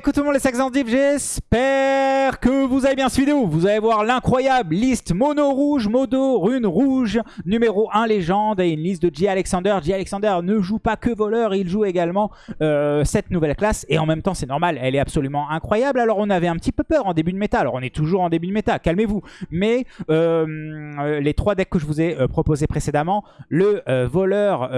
coucou tout le monde les Saxandifs, j'espère que vous avez bien suivi vidéo. Vous allez voir l'incroyable liste mono rouge, modo, rune rouge, numéro 1 légende et une liste de J. Alexander. J. Alexander ne joue pas que voleur, il joue également euh, cette nouvelle classe et en même temps c'est normal, elle est absolument incroyable. Alors on avait un petit peu peur en début de méta, alors on est toujours en début de méta, calmez-vous. Mais euh, euh, les trois decks que je vous ai proposés précédemment, le voleur,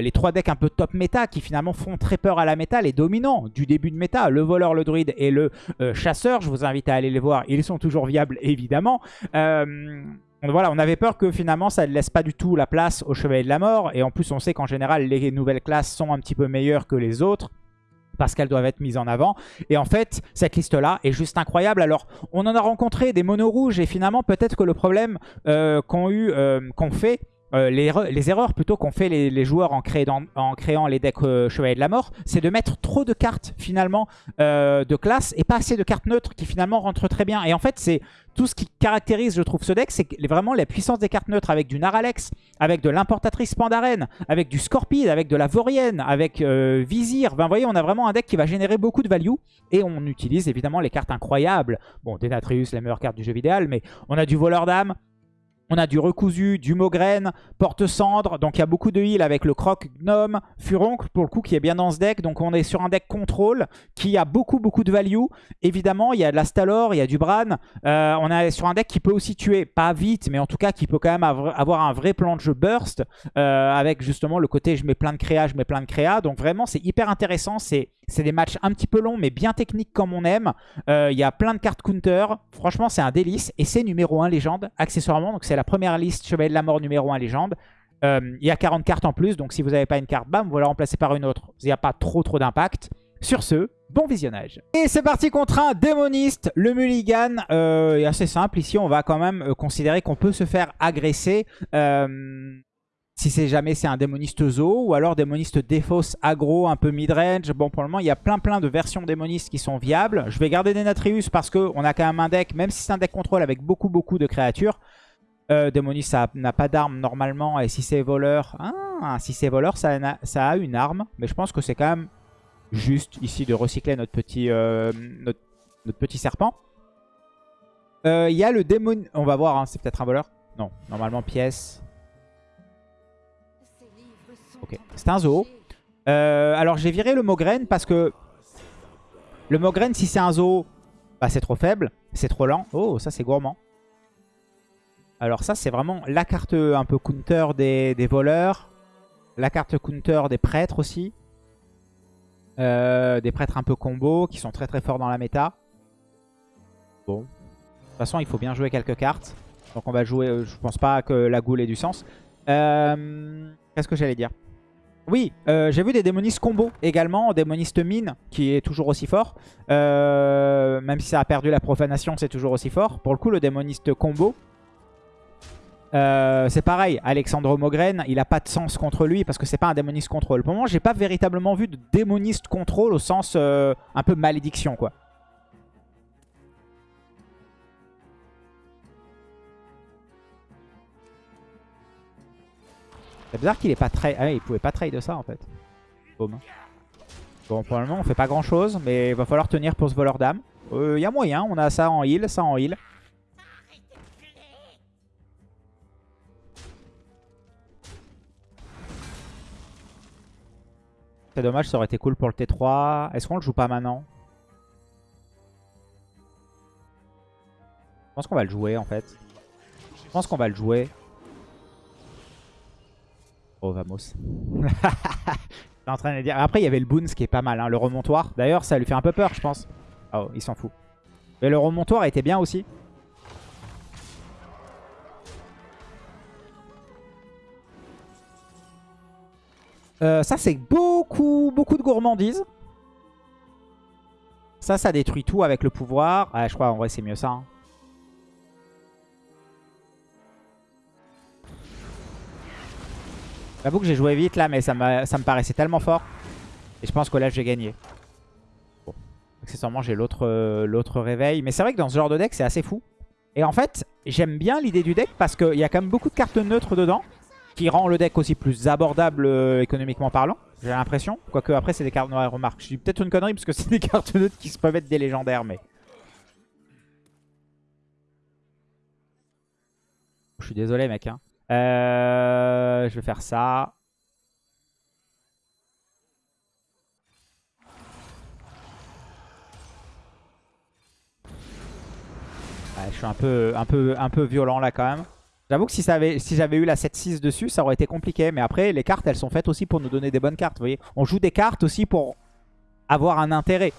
les trois decks un peu top méta qui finalement font très peur à la méta, les dominants du début de méta, le voleur, le druide et le euh, chasseur. Je vous invite à aller les voir. Ils sont toujours viables, évidemment. Euh, voilà, on avait peur que finalement ça ne laisse pas du tout la place au Chevalier de la Mort. Et en plus, on sait qu'en général, les nouvelles classes sont un petit peu meilleures que les autres parce qu'elles doivent être mises en avant. Et en fait, cette liste-là est juste incroyable. Alors, on en a rencontré des monos rouges et finalement, peut-être que le problème euh, qu'ont eu, qu'on fait, euh, les, erreurs plutôt qu'ont fait les, joueurs en, créant les decks euh, Chevalier de la Mort, c'est de mettre trop de cartes finalement euh, de classe et pas assez de cartes neutres qui finalement rentrent très bien. Et en fait, c'est tout ce qui caractérise, je trouve, ce deck, c'est vraiment la puissance des cartes neutres avec du Naralex, avec de l'importatrice Pandaren, avec du Scorpide, avec de la Vorienne, avec Vizir. Ben, vous voyez, on a vraiment un deck qui va générer beaucoup de value et on utilise évidemment les cartes incroyables. Bon, Denatrius, la meilleure carte du jeu vidéo, mais on a du Voleur d'âme, on a du recousu, du Mograine, Porte-Cendre. Donc il y a beaucoup de heal avec le Croc Gnome, Furoncle pour le coup qui est bien dans ce deck. Donc on est sur un deck contrôle qui a beaucoup beaucoup de value. Évidemment il y a de la Stalor, il y a du Bran. Euh, on est sur un deck qui peut aussi tuer, pas vite mais en tout cas qui peut quand même avoir un vrai plan de jeu burst. Euh, avec justement le côté je mets plein de créa, je mets plein de créa. Donc vraiment c'est hyper intéressant. C'est des matchs un petit peu longs mais bien techniques comme on aime. Euh, il y a plein de cartes counter. Franchement c'est un délice. Et c'est numéro 1 légende accessoirement. Donc c'est la première liste Chevalier de la Mort numéro 1 légende. Euh, il y a 40 cartes en plus, donc si vous n'avez pas une carte, bam, vous la remplacez par une autre. Il n'y a pas trop trop d'impact. Sur ce, bon visionnage. Et c'est parti contre un démoniste. Le mulligan euh, est assez simple. Ici, on va quand même euh, considérer qu'on peut se faire agresser. Si c'est jamais c'est un démoniste zo ou alors démoniste défausse aggro un peu midrange. Bon pour le moment il y a plein plein de versions démonistes qui sont viables. Je vais garder Denatrius parce qu'on a quand même un deck, même si c'est un deck contrôle avec beaucoup beaucoup de créatures, euh, Démonis, ça n'a pas d'arme normalement. Et si c'est voleur... Ah, si c'est voleur, ça a, ça a, une arme. Mais je pense que c'est quand même juste ici de recycler notre petit, euh, notre, petit serpent. Euh, il y a le démon... On va voir, hein, c'est peut-être un voleur. Non, normalement pièce. Ok, c'est un zoo. Euh, alors j'ai viré le Mograine parce que... Le Mograine, si c'est un zoo, bah, c'est trop faible. C'est trop lent. Oh, ça c'est gourmand. Alors ça, c'est vraiment la carte un peu counter des, voleurs. La carte counter des prêtres aussi. Euh, des prêtres un peu combo qui sont très très forts dans la méta. Bon. De toute façon, il faut bien jouer quelques cartes. Donc on va jouer... Euh, je pense pas que la goule ait du sens. Qu'est-ce que j'allais dire? Oui, j'ai vu des démonistes combo également, démoniste mine qui est toujours aussi fort. même si ça a perdu la profanation, c'est toujours aussi fort. Pour le coup, le démoniste combo, euh, c'est pareil, Alexandre Mogren, il a pas de sens contre lui parce que c'est pas un démoniste contrôle. Pour le moment, j'ai pas véritablement vu de démoniste contrôle au sens euh, un peu malédiction, quoi. C'est bizarre qu'il ait pas trade. Ah il pouvait pas trade de ça en fait. Bon, pour le moment, on fait pas grand chose, mais il va falloir tenir pour ce voleur d'âme. Il euh, y a moyen, on a ça en heal, ça en heal. C'est dommage, ça aurait été cool pour le T3. Est-ce qu'on le joue pas maintenant? Je pense qu'on va le jouer en fait. Je pense qu'on va le jouer. Oh, vamos. en train de dire. Après, il y avait le Boons qui est pas mal, hein, le remontoir. D'ailleurs, ça lui fait un peu peur, je pense. Oh, il s'en fout. Mais le remontoir était bien aussi. Euh, ça, c'est beaucoup, beaucoup de gourmandise. Ça, ça détruit tout avec le pouvoir. Ah, je crois en vrai, c'est mieux ça. Hein. J'avoue que j'ai joué vite là, mais ça, ça me paraissait tellement fort. Et je pense que là, j'ai gagné. Bon. Accessoirement, j'ai euh, l'autre réveil. Mais c'est vrai que dans ce genre de deck, c'est assez fou. Et en fait, j'aime bien l'idée du deck parce qu'il y a quand même beaucoup de cartes neutres dedans. qui rend le deck aussi plus abordable euh, économiquement parlant, j'ai l'impression. Quoique après c'est des cartes noires, remarque. Je dis peut-être une connerie parce que c'est des cartes neutres qui se peuvent être des légendaires, mais... Je suis désolé mec. Hein. Euh, je vais faire ça. je suis un peu, un, peu, un peu violent là quand même. J'avoue que si, si j'avais eu la 7-6 dessus, ça aurait été compliqué. Mais après, les cartes, elles sont faites aussi pour nous donner des bonnes cartes. Vous voyez On joue des cartes aussi pour avoir un intérêt.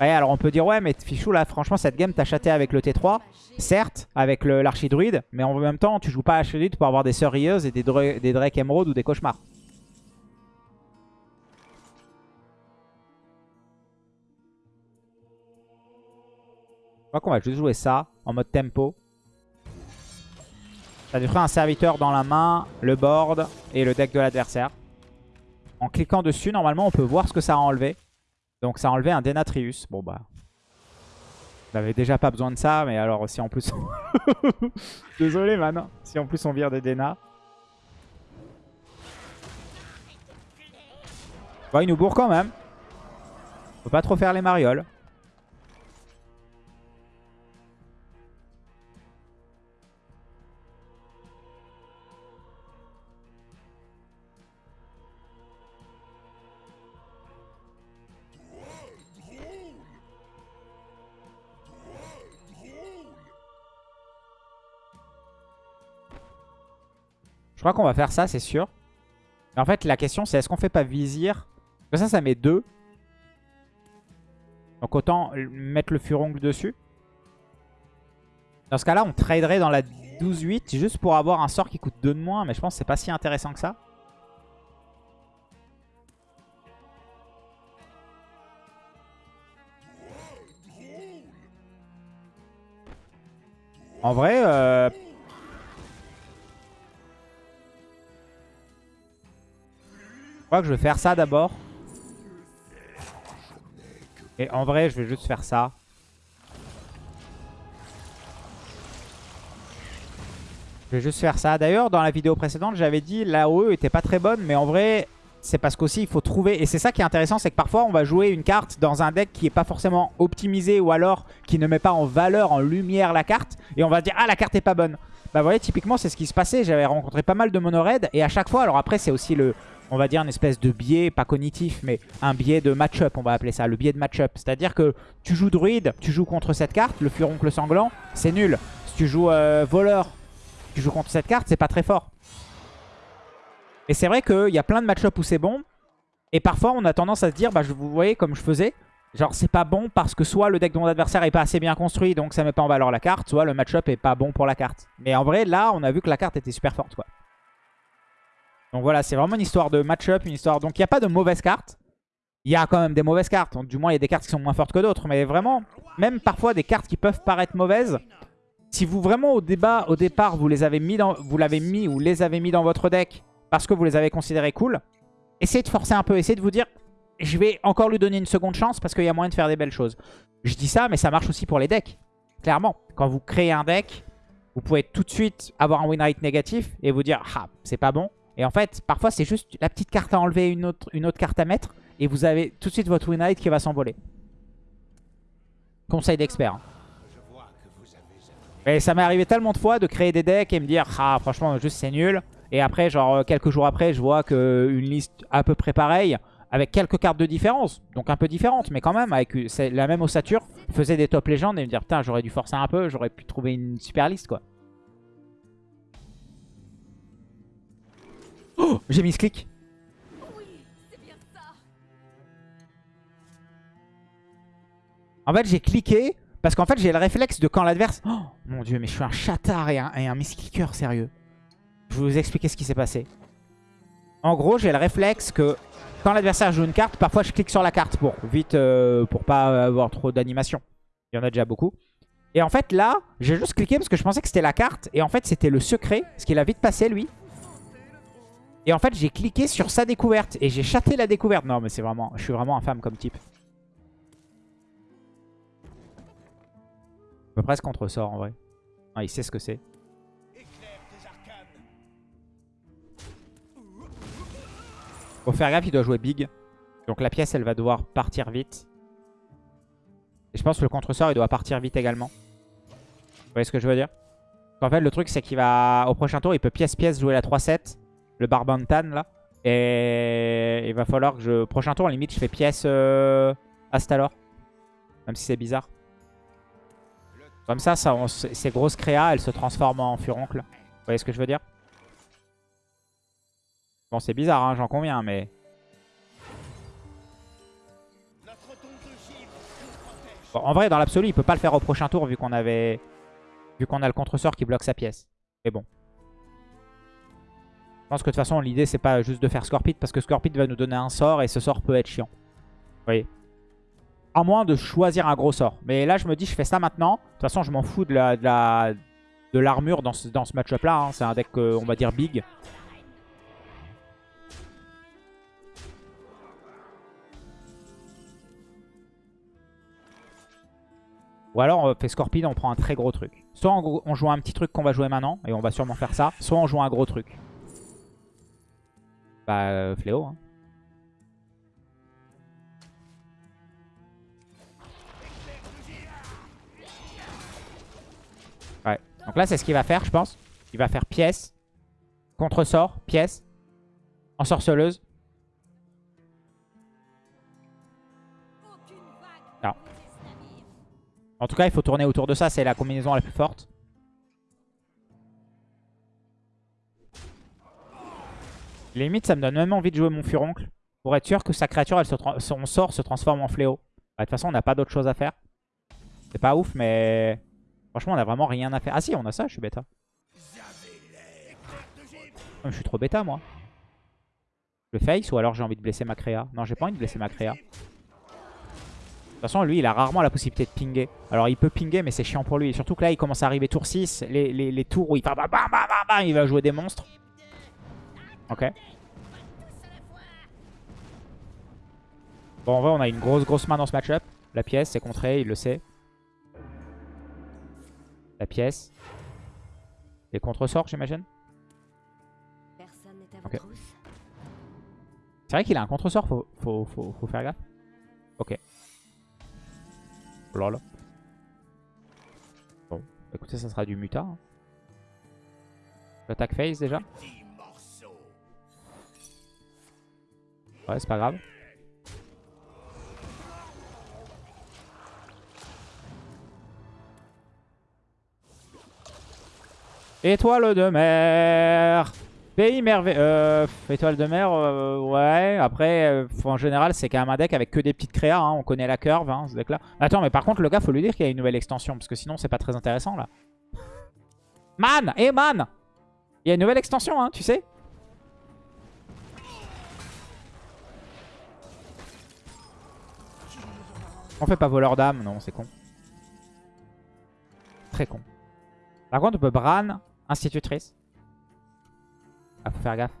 Ouais, alors on peut dire, ouais, mais Fichou, là, franchement, cette game, t'as chaté avec le T3. Certes, avec l'archidruide. Mais en même temps, tu joues pas archidruide pour avoir des sœurs et des, des Drake ou des cauchemars. Je crois qu'on va juste jouer ça en mode tempo. Ça fera un serviteur dans la main, le board et le deck de l'adversaire. En cliquant dessus, normalement, on peut voir ce que ça a enlevé. Donc ça a enlevé un Denatrius. Bon bah... On n'avait déjà pas besoin de ça, mais alors si en plus... Désolé man, si en plus on vire des Dena. Bon, il nous bourre quand même. Faut pas trop faire les marioles. Je crois qu'on va faire ça, c'est sûr. en fait, la question, c'est est-ce qu'on fait pas vizir? Ça, ça met 2. Donc autant mettre le furongle dessus. Dans ce cas-là, on traderait dans la 12-8 juste pour avoir un sort qui coûte 2 de moins. Mais je pense que c'est pas si intéressant que ça. En vrai, euh, crois que je vais faire ça d'abord. Et en vrai, je vais juste faire ça. Je vais juste faire ça. D'ailleurs, dans la vidéo précédente, j'avais dit l'AOE était pas très bonne. Mais en vrai, c'est parce qu'aussi, il faut trouver... Et c'est ça qui est intéressant, c'est que parfois, on va jouer une carte dans un deck qui est pas forcément optimisé ou alors qui ne met pas en valeur, en lumière la carte. Et on va dire, ah, la carte est pas bonne. Bah, vous voyez, typiquement, c'est ce qui se passait. J'avais rencontré pas mal de mono Et à chaque fois, alors après, c'est aussi le, on va dire, une espèce de biais, pas cognitif, mais un biais de match-up, on va appeler ça, le biais de match-up. C'est-à-dire que tu joues druide, tu joues contre cette carte, le furoncle sanglant, c'est nul. Si tu joues euh, voleur, tu joues contre cette carte, c'est pas très fort. Et c'est vrai qu'il y a plein de match-up où c'est bon, et parfois on a tendance à se dire, bah vous voyez comme je faisais, genre c'est pas bon parce que soit le deck de mon adversaire est pas assez bien construit, donc ça met pas en valeur la carte, soit le match-up est pas bon pour la carte. Mais en vrai, là, on a vu que la carte était super forte, quoi. Donc voilà, c'est vraiment une histoire de match-up, une histoire... Donc il n'y a pas de mauvaises cartes. Il y a quand même des mauvaises cartes. du moins, il y a des cartes qui sont moins fortes que d'autres. Mais vraiment, même parfois des cartes qui peuvent paraître mauvaises, si vous vraiment au débat, au départ, vous les avez mis vous l'avez mis ou les avez mis dans votre deck parce que vous les avez considérées cool, essayez de forcer un peu, essayez de vous dire, je vais encore lui donner une seconde chance parce qu'il y a moyen de faire des belles choses. Je dis ça, mais ça marche aussi pour les decks. Clairement, quand vous créez un deck, vous pouvez tout de suite avoir un win rate négatif et vous dire, ah, c'est pas bon. Et en fait, parfois, c'est juste la petite carte à enlever, une autre, une autre carte à mettre. Et vous avez tout de suite votre win rate qui va s'envoler. Conseil d'expert. Et ça m'est arrivé tellement de fois de créer des decks et me dire Ah franchement juste c'est nul Et après genre euh, quelques jours après je vois qu'une liste à peu près pareille Avec quelques cartes de différence Donc un peu différentes mais quand même avec la même ossature Faisait des top légendes et me dire putain j'aurais dû forcer un peu J'aurais pu trouver une super liste quoi Oh J'ai mis ce clic. En fait, j'ai cliqué parce qu'en fait, j'ai le réflexe de quand l'adverse... Oh mon dieu, mais je suis un chatard et un, et misclicker, sérieux. Je vais vous expliquer ce qui s'est passé. En gros, j'ai le réflexe que quand l'adversaire joue une carte, parfois je clique sur la carte pour vite, euh, pour pas avoir trop d'animation. Il y en a déjà beaucoup. Et en fait, là, j'ai juste cliqué parce que je pensais que c'était la carte. Et en fait, c'était le secret, ce qu'il a vite passé, lui. Et en fait, j'ai cliqué sur sa découverte. Et j'ai chaté la découverte. Non, mais c'est vraiment... Je suis vraiment infâme comme type. Je peut presque contre sort en vrai. Ah, il sait ce que c'est. Faut faire gaffe, il doit jouer big. Donc la pièce, elle va devoir partir vite. Et je pense que le contre-sort, il doit partir vite également. Vous voyez ce que je veux dire? En fait, le truc, c'est qu'il va, au prochain tour, il peut pièce-pièce jouer la 3-7. Le Barbantan, là. Et il va falloir que je... Prochain tour, limite, je fais pièce euh... Astalor. Même si c'est bizarre. Comme ça, ces grosses créas, elles se transforment en furoncle. Vous voyez ce que je veux dire? Bon, c'est bizarre, hein, j'en conviens, mais... Bon, en vrai, dans l'absolu, il peut pas le faire au prochain tour vu qu'on avait... Vu qu'on a le contre-sort qui bloque sa pièce. Mais bon. Je pense que de toute façon, l'idée, c'est pas juste de faire Scorpit parce que Scorpit va nous donner un sort et ce sort peut être chiant. Vous voyez? À moins de choisir un gros sort. Mais là, je me dis, je fais ça maintenant. De toute façon, je m'en fous de la... De l'armure dans ce, dans ce match-up là. Hein. C'est un deck, on va dire, big. Ou alors on fait Scorpion, on prend un très gros truc. Soit on joue un petit truc qu'on va jouer maintenant, et on va sûrement faire ça. Soit on joue un gros truc. Bah, euh, Fléau. Hein. Ouais. Donc là, c'est ce qu'il va faire, je pense. Il va faire pièce, contre-sort, pièce, ensorceleuse. Non. En tout cas, il faut tourner autour de ça. C'est la combinaison la plus forte. Limite, ça me donne même envie de jouer mon furoncle. Pour être sûr que sa créature, elle se son sort se transforme en fléau. Bah, de toute façon, on n'a pas d'autre chose à faire. C'est pas ouf, mais... Franchement, on a vraiment rien à faire. Ah si, on a ça, je suis bêta. Je suis trop bêta, moi. Le face ou alors j'ai envie de blesser ma créa Non, j'ai pas envie de blesser ma créa. De toute façon, lui, il a rarement la possibilité de pinguer. Alors, il peut pinguer, mais c'est chiant pour lui. surtout que là, il commence à arriver tour 6. Les, tours où il va, il va jouer des monstres. Ok. Bon, en vrai, on a une grosse, grosse main dans ce match-up. La pièce, c'est contré, il le sait. La pièce. Les contre-sorts, j'imagine. C'est vrai qu'il a un contre-sort, faut, faut, faut faire gaffe. Ok. Lol. Bon, écoutez, ça sera du muta. Hein. L'attaque phase déjà. Ouais, c'est pas grave. Étoile de mer Pays merveilleux. Euh, étoile de mer, euh, ouais. Après, euh, en général, c'est quand même un deck avec que des petites créas. Hein. On connaît la curve, hein, ce deck-là. Attends, mais par contre, le gars, faut lui dire qu'il y a une nouvelle extension. Parce que sinon, c'est pas très intéressant, là. Man Eh, man Il y a une nouvelle extension, hein, tu sais On fait pas voleur d'âme, non, c'est con. Très con. Par contre, on peut Bran, institutrice. Ah, faut faire gaffe.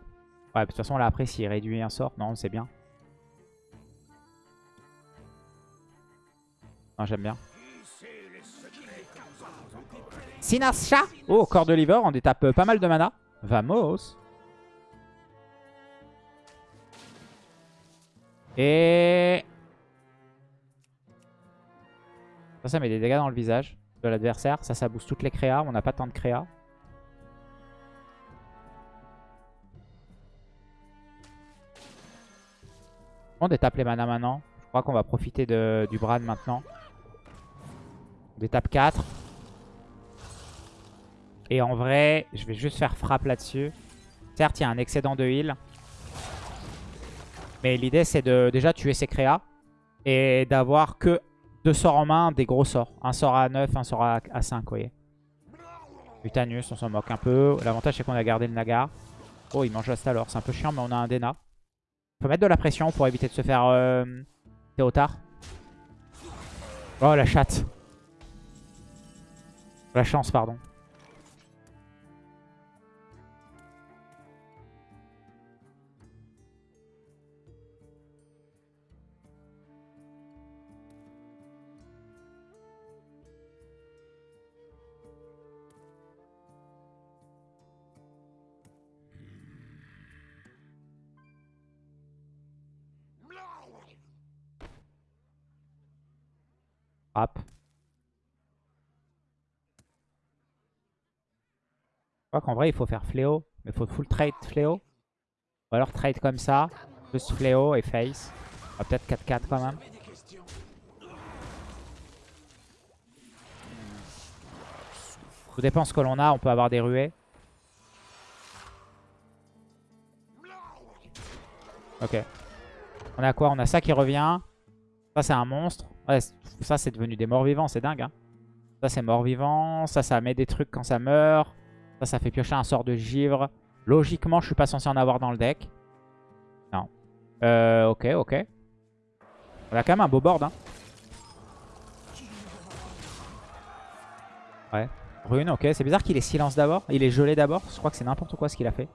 Ouais, de toute façon, là, après, s'il réduit un sort, non, c'est bien. Non, j'aime bien. Sinasha Oh, corps de liver, on détape pas mal de mana. Vamos Et... Ça, ça met des dégâts dans le visage de l'adversaire. Ça, ça booste toutes les créas. On n'a pas tant de créas. On détape les mana maintenant. Je crois qu'on va profiter du Bran maintenant. On détape 4. Et en vrai, je vais juste faire frappe là-dessus. Certes, il y a un excédent de heal. Mais l'idée, c'est de déjà tuer ses créas. Et d'avoir que deux sorts en main, des gros sorts. Un sort à 9, un sort à, 5, vous voyez. Utanus, on s'en moque un peu. L'avantage, c'est qu'on a gardé le Nagar. Oh, il mange alors. C'est un peu chiant, mais on a un Dena peut mettre de la pression pour éviter de se faire euh, Théotard. Oh la chatte. La chance, pardon. Frappe. Je crois qu'en vrai, il faut faire fléau. Mais il faut full trade fléau. Ou alors trade comme ça. Plus fléau et face. Ah, Peut-être 4-4 quand même. Tout dépend ce que l'on a. On peut avoir des ruées. Ok. On a quoi? On a ça qui revient. Ça, c'est un monstre. Ouais, ça, c'est devenu des morts vivants. C'est dingue. Hein. Ça, c'est mort vivant. Ça, ça met des trucs quand ça meurt. Ça, ça fait piocher un sort de givre. Logiquement, je suis pas censé en avoir dans le deck. Non. Euh, ok, ok. On a quand même un beau board. Hein. Ouais. Rune, ok. C'est bizarre qu'il ait silence d'abord. Il est gelé d'abord. Je crois que c'est n'importe quoi ce qu'il a fait.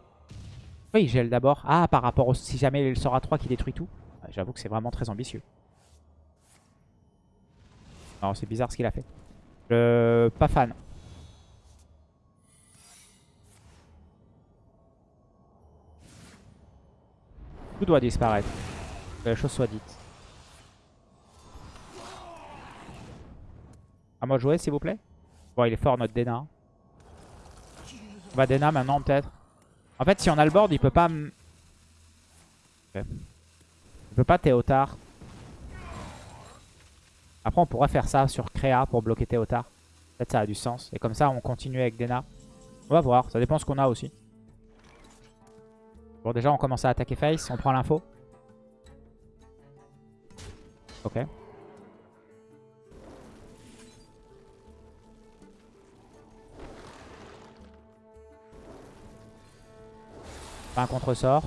Oui, il gèle d'abord. Ah, par rapport au... Si jamais il sort à 3 qui détruit tout. J'avoue que c'est vraiment très ambitieux. Non, c'est bizarre ce qu'il a fait. Le... Pas fan. Tout doit disparaître. Que la chose soit dite. À moi jouer, s'il vous plaît. Bon, il est fort, notre Dena. On va Dena maintenant, peut-être. En fait, si on a le board, il peut pas... m- Ok. Il peut pas Théotard. Après, on pourrait faire ça sur Créa pour bloquer Théotard. Peut-être ça a du sens. Et comme ça, on continue avec Dena. On va voir. Ça dépend ce qu'on a aussi. Bon, déjà, on commence à attaquer face. On prend l'info. Ok. Un contre-sort.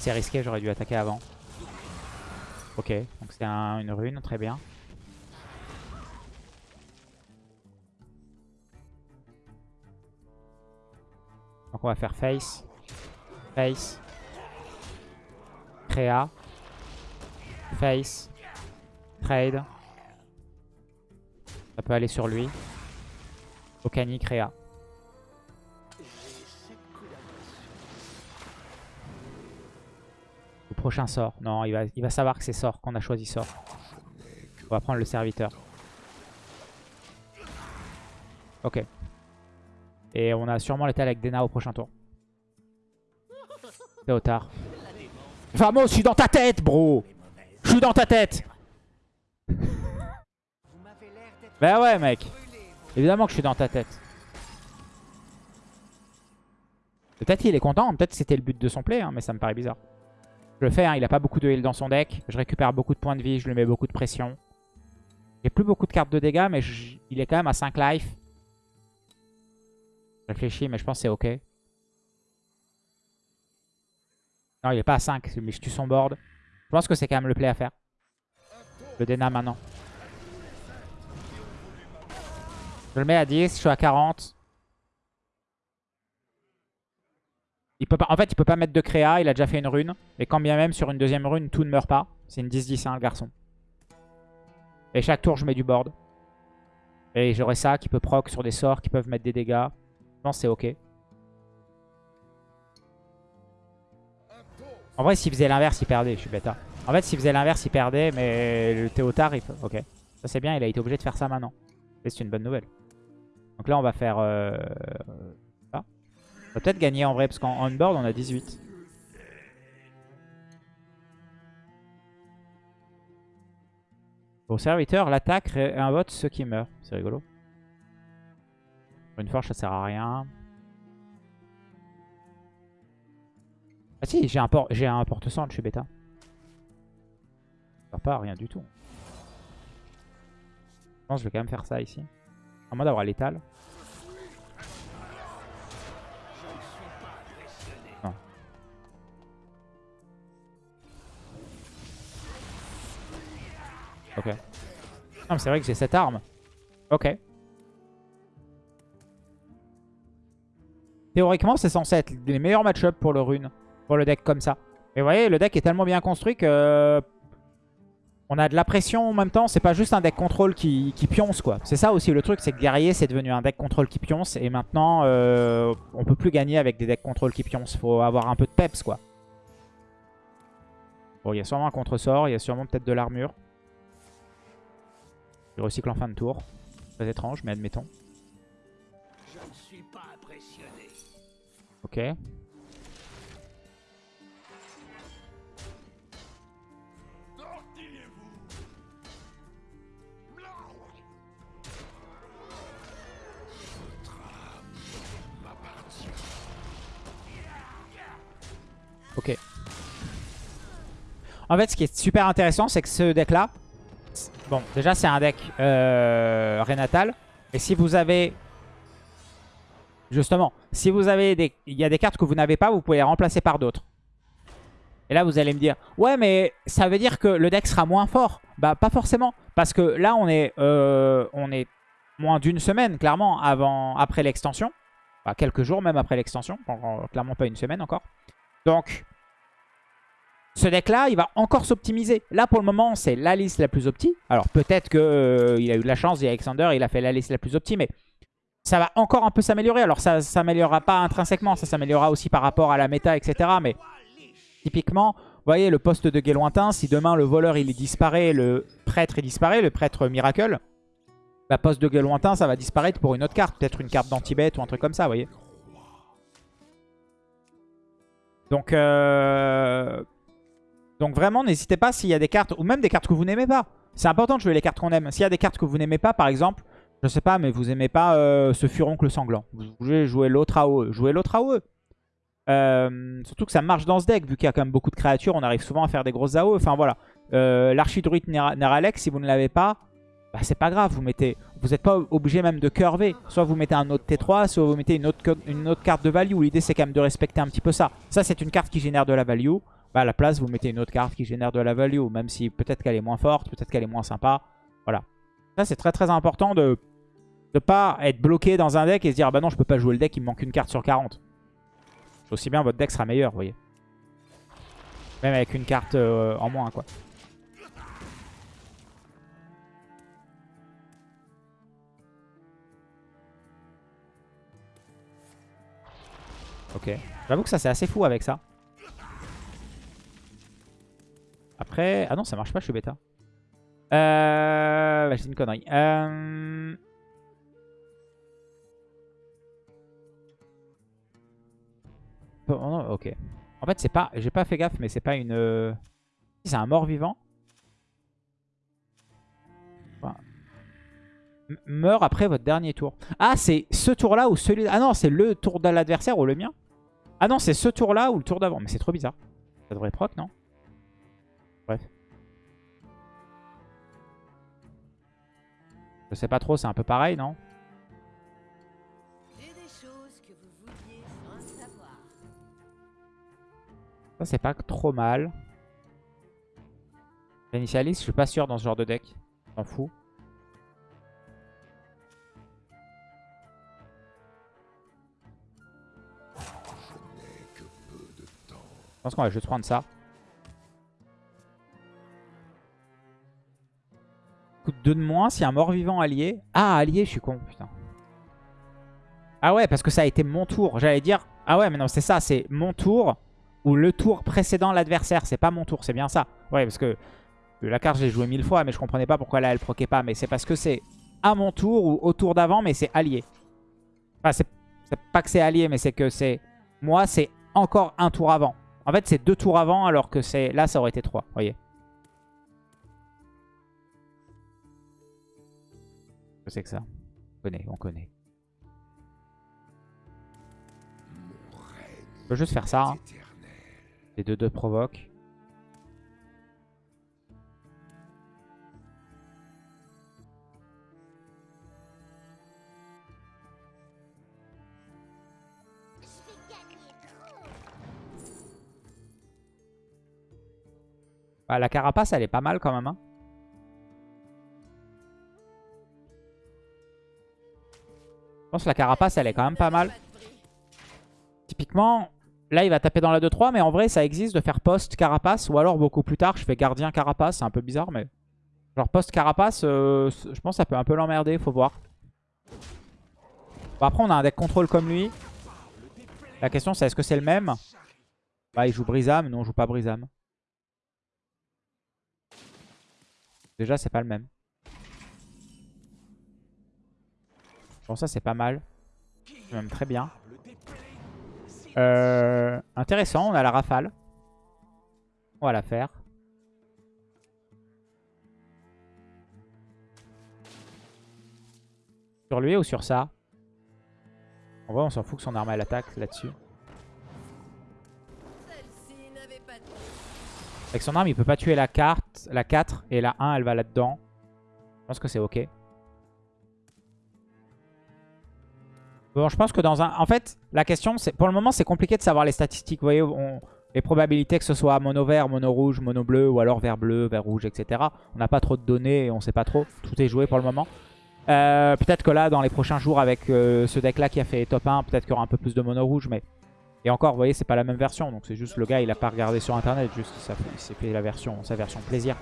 C'est risqué. J'aurais dû attaquer avant. Ok. Donc, c'est un- une rune. Très bien. Donc on va faire face, face, créa, face, trade. Ça peut aller sur lui. Okani, créa. Prochain sort. Non, il va, il va savoir que c'est sort, qu'on a choisi sort. On va prendre le serviteur. Ok. Et on a sûrement l'étal avec Dena au prochain tour. Théotard. Vamos, je suis dans ta tête, bro Je suis dans ta tête Bah ouais, mec. Évidemment que je suis dans ta tête. Peut-être qu'il est content, peut-être c'était le but de son play, hein, mais ça me paraît bizarre. Je le fais, hein, il a pas beaucoup de heal dans son deck. Je récupère beaucoup de points de vie, je lui mets beaucoup de pression. J'ai plus beaucoup de cartes de dégâts, mais il est quand même à 5 life. Je réfléchis, mais je pense que c'est ok. Non, il est pas à 5, mais je tue son board. Je pense que c'est quand même le play à faire. Le Dena maintenant. Je le mets à 10, je suis à 40. Peut en fait, il peut pas mettre de créa, il a déjà fait une rune. Et quand bien même sur une deuxième rune, tout ne meurt pas. C'est une 10-10, hein, le garçon. Et chaque tour, je mets du board. Et j'aurai ça qui peut proc sur des sorts qui peuvent mettre des dégâts. Je pense que c'est ok. En vrai, s'il faisait l'inverse, il perdait. Je suis bêta. En fait, s'il faisait l'inverse, il perdait. Mais le Théotard, il... ok. Ça, c'est bien. Il a été obligé de faire ça maintenant. C'est une bonne nouvelle. Donc là, on va faire euh. On va peut-être gagner en vrai, parce qu'en on-board, on a 18. Au serviteur, l'attaque invoque ceux qui meurent. C'est rigolo. Une forge, ça sert à rien. Ah si, j'ai un, por un porte-sang, je suis bêta. Ça pas rien du tout. Je pense que je vais quand même faire ça ici. À moins d'avoir l'étal. Ok. Non mais c'est vrai que j'ai cette arme. Ok. Théoriquement c'est censé être les meilleurs match-up pour le rune. Pour le deck comme ça. Mais vous voyez le deck est tellement bien construit que... On a de la pression en même temps, c'est pas juste un deck contrôle qui, pionce quoi. C'est ça aussi le truc, c'est que guerrier c'est devenu un deck contrôle qui pionce et maintenant euh, on peut plus gagner avec des decks contrôle qui pionce. Faut avoir un peu de peps quoi. Bon, il y a sûrement un contre-sort, il y a sûrement peut-être de l'armure. Il recycle en fin de tour. Très étrange, mais admettons. Je ne suis pas impressionné. Ok. Ok. En fait, ce qui est super intéressant, c'est que ce deck-là, bon, déjà, c'est un deck euh, Renatal. Et si vous avez, justement, si vous avez des, il y a des cartes que vous n'avez pas, vous pouvez les remplacer par d'autres. Et là, vous allez me dire, ouais, mais ça veut dire que le deck sera moins fort. Bah, pas forcément. Parce que là, on est, euh, on est moins d'une semaine, clairement, avant, après l'extension. Enfin, quelques jours même après l'extension. Clairement pas une semaine encore. Donc, ce deck-là, il va encore s'optimiser. Là, pour le moment, c'est la liste la plus opti. Alors, peut-être qu'il euh, a eu de la chance, et Alexander, il a fait la liste la plus opti, mais ça va encore un peu s'améliorer. Alors, ça ne s'améliorera pas intrinsèquement, ça s'améliorera aussi par rapport à la méta, etc. Mais typiquement, vous voyez, le poste de guet lointain, si demain le voleur, il disparaît, le prêtre, il disparaît, le prêtre miracle, bah, poste de guet lointain, ça va disparaître pour une autre carte. Peut-être une carte d'antibet ou un truc comme ça, vous voyez. Donc, euh, donc vraiment, n'hésitez pas s'il y a des cartes, ou même des cartes que vous n'aimez pas. C'est important de jouer les cartes qu'on aime. S'il y a des cartes que vous n'aimez pas, par exemple, je sais pas, mais vous aimez pas euh, ce furoncle sanglant. Vous voulez jouer l'autre AOE. Jouez l'autre AOE. Euh, surtout que ça marche dans ce deck, vu qu'il y a quand même beaucoup de créatures, on arrive souvent à faire des grosses AOE. Enfin voilà. Euh, L'archidruide Neralex, si vous ne l'avez pas, bah, c'est pas grave. Vous mettez, vous n'êtes pas obligé même de curver. Soit vous mettez un autre T3, soit vous mettez une autre, une autre carte de value. L'idée c'est quand même de respecter un petit peu ça. Ça c'est une carte qui génère de la value. Bah, à la place, vous mettez une autre carte qui génère de la value. Même si peut-être qu'elle est moins forte, peut-être qu'elle est moins sympa. Voilà. Ça, c'est très très important de ne pas être bloqué dans un deck et se dire ah bah non, je peux pas jouer le deck, il me manque une carte sur 40. Aussi bien, votre deck sera meilleur, vous voyez. Même avec une carte euh, en moins, quoi. Ok. J'avoue que ça, c'est assez fou avec ça. Après... Ah non, ça marche pas, je suis bêta. Euh... Bah, J'ai une connerie. Euh... Oh, ok. En fait, c'est pas... J'ai pas fait gaffe, mais c'est pas une... C'est un mort-vivant. Meurt après votre dernier tour. Ah, c'est ce tour-là ou celui... Ah non, c'est le tour de l'adversaire ou le mien? Ah non, c'est ce tour-là ou le tour d'avant. Mais c'est trop bizarre. Ça devrait proc, non? Bref. Je sais pas trop, c'est un peu pareil, non? Ça, c'est pas trop mal. L'initialiste, je suis pas sûr dans ce genre de deck. T'en fous. Je pense qu'on va juste prendre ça. 2 de moins si un mort-vivant allié. Ah, allié, je suis con, putain. Ah ouais, parce que ça a été mon tour. J'allais dire... Ah ouais, mais non, c'est ça, c'est mon tour ou le tour précédent l'adversaire. C'est pas mon tour, c'est bien ça. Ouais, parce que la carte, j'ai joué mille fois, mais je comprenais pas pourquoi là, elle proquait pas. Mais c'est parce que c'est à mon tour ou au tour d'avant, mais c'est allié. Enfin, c'est pas que c'est allié, mais c'est que c'est... Moi, c'est encore un tour avant. En fait, c'est deux tours avant, alors que c'est là, ça aurait été trois. Vous voyez que c'est que ça On connaît, on connaît. Je peux juste faire ça. Hein. Les deux deux provoquent. Bah, la carapace, elle est pas mal quand même. Hein. Pense que la carapace, elle est quand même pas mal. Typiquement, Là, il va taper dans la 2-3, mais en vrai, ça existe de faire post-carapace. Ou alors, beaucoup plus tard, je fais gardien-carapace. C'est un peu bizarre, mais... Genre post-carapace, euh, je pense que ça peut un peu l'emmerder, faut voir. Bon, après, on a un deck contrôle comme lui. La question, c'est est-ce que c'est le même? Bah, il joue Brisam. Non, on joue pas Brisam. Déjà, c'est pas le même. Bon, ça, c'est pas mal. Même très bien. Euh, intéressant, on a la rafale. On va la faire. Sur lui ou sur ça? En vrai, on s'en fout que son arme elle attaque là-dessus. Avec son arme, il peut pas tuer la carte, la 4 et la 1, elle va là-dedans. Je pense que c'est ok. Bon, je pense que dans un... En fait, la question, c'est pour le moment, c'est compliqué de savoir les statistiques. Vous voyez, les probabilités que ce soit mono vert, mono rouge, mono bleu, ou alors vert bleu, vert rouge, etc. On n'a pas trop de données et on sait pas trop. Tout est joué pour le moment. Euh, peut-être que là, dans les prochains jours, avec euh, ce deck-là qui a fait top 1, peut-être qu'il y aura un peu plus de mono rouge. Mais Et encore, vous voyez, c'est pas la même version. Donc c'est juste le gars, il a pas regardé sur Internet. Juste, il s'est fait la version, sa version plaisir.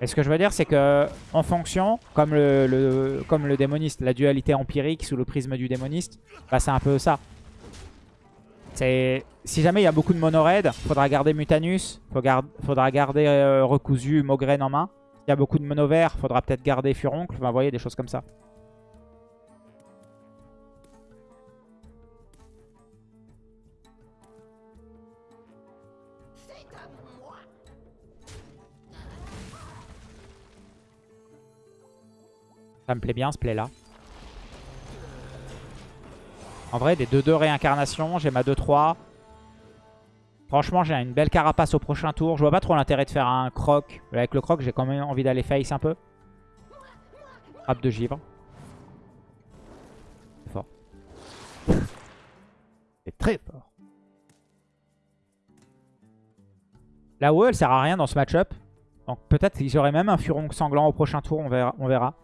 Et ce que je veux dire, c'est que en fonction, comme le, démoniste, la dualité empirique sous le prisme du démoniste, bah c'est un peu ça. Si jamais il y a beaucoup de mono raid, faudra garder Mutanus, faudra garder euh, Recousu, Mogren en main. S'il y a beaucoup de mono vert, faudra peut-être garder Furoncle. Vous voyez, des choses comme ça. Ça me plaît bien ce play là. En vrai, des 2-2 réincarnations, j'ai ma 2-3. Franchement, j'ai une belle carapace au prochain tour. Je vois pas trop l'intérêt de faire un croc. Avec le croc, j'ai quand même envie d'aller face un peu. Frappe de givre. C'est fort. C'est très fort. La WoE, elle sert à rien dans ce match-up. Donc peut-être j'aurai même un furon sanglant au prochain tour, on verra. On verra.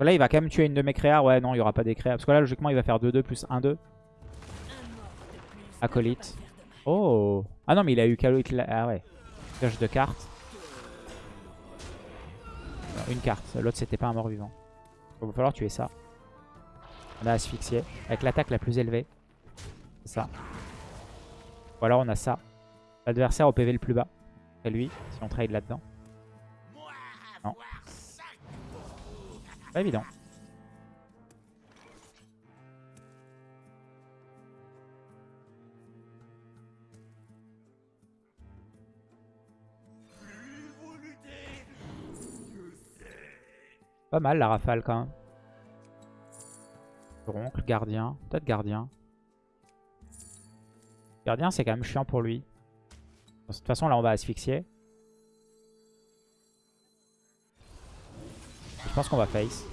Là, il va quand même tuer une de mes créas. Ouais, non, il n'y aura pas des créas. Parce que là, logiquement, il va faire 2-2 plus 1-2. Acolyte. Oh Ah non, mais il a eu Acolyte. Ah ouais. Pioche de cartes. Une carte. L'autre, c'était pas un mort-vivant. Il va falloir tuer ça. On a asphyxié. Avec l'attaque la plus élevée. C'est ça. Ou alors, on a ça. L'adversaire au PV le plus bas. C'est lui, si on trade là-dedans. Pas évident. Pas mal la rafale quand même. Oncle, gardien. Peut-être gardien. Gardien c'est quand même chiant pour lui. De toute façon là on va asphyxier. Je pense qu'on va face.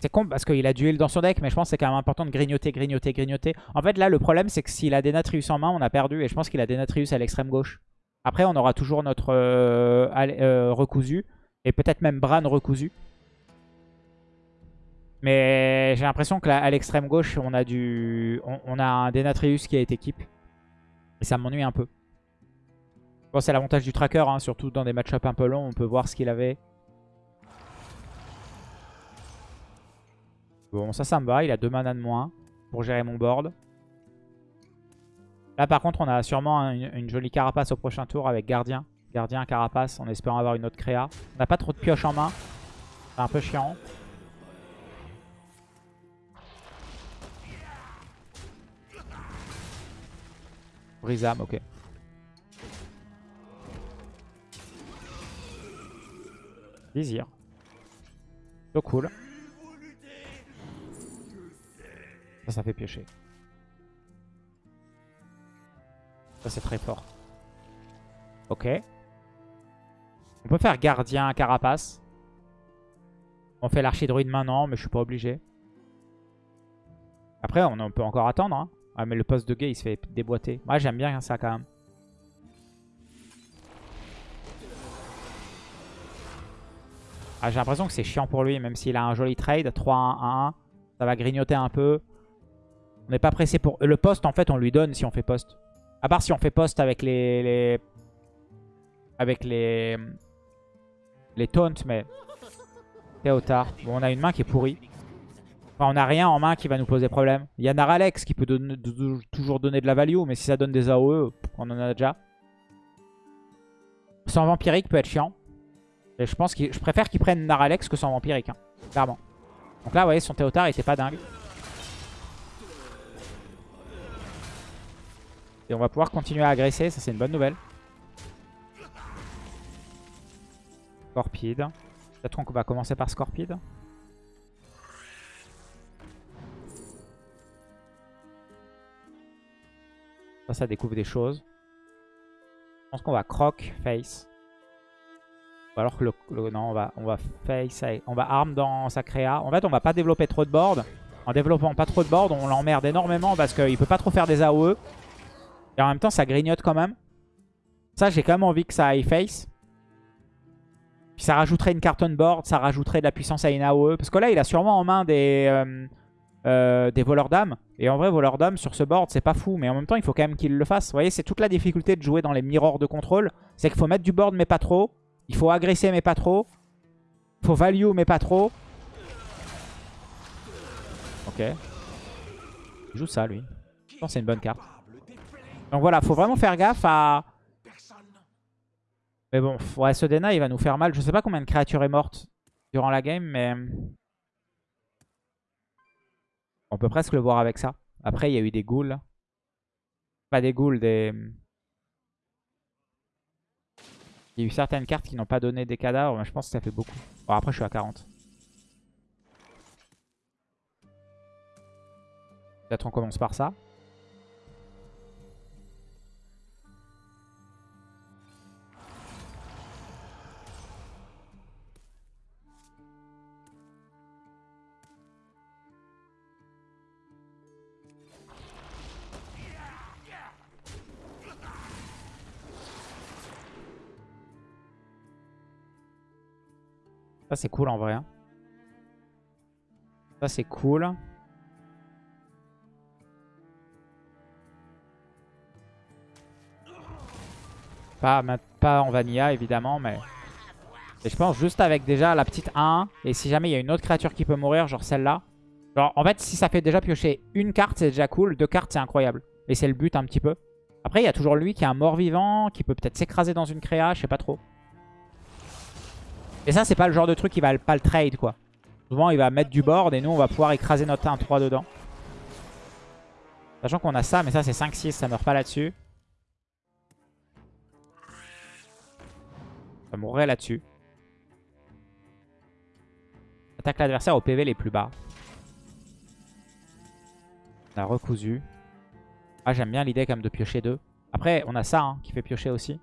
C'est con parce qu'il a duel dans son deck, mais je pense que c'est quand même important de grignoter, grignoter, grignoter. En fait, là, le problème, c'est que s'il a Denatrius en main, on a perdu. Et je pense qu'il a Denatrius à l'extrême gauche. Après, on aura toujours notre euh, euh, recousu. Et peut-être même Bran recousu. Mais j'ai l'impression qu'à l'extrême gauche, on a du, on, a un Denatrius qui été équipe. Et ça m'ennuie un peu. Bon, c'est l'avantage du tracker, hein, surtout dans des match-ups un peu longs, on peut voir ce qu'il avait. Bon, ça, ça me va. Il a deux mana de moins pour gérer mon board. Là, par contre, on a sûrement une, jolie carapace au prochain tour avec gardien. Gardien, carapace, en espérant avoir une autre créa. On n'a pas trop de pioche en main. C'est un peu chiant. Brisam, ok. Vizir. So cool. Ça, ça fait piocher. Ça, c'est très fort. Ok. On peut faire gardien, carapace. On fait l'archidruide maintenant, mais je suis pas obligé. Après, on peut encore attendre. Hein. Ah, mais le poste de gay, il se fait déboîter. Moi, j'aime bien ça quand même. Ah, j'ai l'impression que c'est chiant pour lui, même s'il a un joli trade. 3-1-1. Ça va grignoter un peu. On n'est pas pressé pour... Le poste, en fait, on lui donne si on fait poste. À part si on fait poste avec les... Avec les... Les taunts, mais... Théotard. Bon, on a une main qui est pourrie. Enfin, on n'a rien en main qui va nous poser problème. Il y a Naralex qui peut toujours donner de la value, mais si ça donne des AOE, on en a déjà. Sans vampirique peut être chiant. Je pense que je préfère qu'ils prennent Naralex que sans vampirique, hein, clairement. Donc là, vous voyez, son Théotard était pas dingue. Et on va pouvoir continuer à agresser, ça c'est une bonne nouvelle. Scorpide. Peut-être qu'on va commencer par Scorpide. Ça, ça découvre des choses. Je pense qu'on va croc, face. Alors que le, non, on va, on va face, on va arm dans sa créa. En fait, on va pas développer trop de board. En développant pas trop de board, on l'emmerde énormément parce qu'il peut pas trop faire des AOE. Et en même temps, ça grignote quand même. Ça, j'ai quand même envie que ça aille face. Puis ça rajouterait une carte on board, ça rajouterait de la puissance à une AOE. Parce que là, il a sûrement en main des, euh, euh, des voleurs d'âme. Et en vrai, voleurs d'âme sur ce board, c'est pas fou. Mais en même temps, il faut quand même qu'il le fasse. Vous voyez, c'est toute la difficulté de jouer dans les mirrors de contrôle. C'est qu'il faut mettre du board, mais pas trop. Il faut agresser, mais pas trop. Il faut value, mais pas trop. Ok. Il joue ça, lui. Je pense que c'est une bonne carte. Donc voilà, faut vraiment faire gaffe à... Mais bon, ouais, ce Dena, il va nous faire mal. Je sais pas combien de créatures est morte durant la game, mais... On peut presque le voir avec ça. Après, il y a eu des ghouls. Pas des ghouls, des... Il y a eu certaines cartes qui n'ont pas donné des cadavres, mais je pense que ça fait beaucoup. Bon, après, je suis à 40. Peut-être on commence par ça. Ça, c'est cool en vrai. Hein. Ça, c'est cool. Pas, pas en vanilla, évidemment, mais... Et je pense juste avec déjà la petite 1. Et si jamais il y a une autre créature qui peut mourir, genre celle-là. Genre, en fait, si ça fait déjà piocher une carte, c'est déjà cool. Deux cartes, c'est incroyable. Et c'est le but un petit peu. Après, il y a toujours lui qui est un mort-vivant, qui peut peut-être s'écraser dans une créa, je sais pas trop. Et ça, c'est pas le genre de truc qui va pas le trade, quoi. Souvent, il va mettre du board et nous, on va pouvoir écraser notre 1-3 dedans. Sachant qu'on a ça, mais ça, c'est 5-6, ça meurt pas là-dessus. Ça mourrait là-dessus. Attaque l'adversaire au PV les plus bas. On a recousu. Ah, j'aime bien l'idée quand même de piocher deux. Après, on a ça hein, qui fait piocher aussi.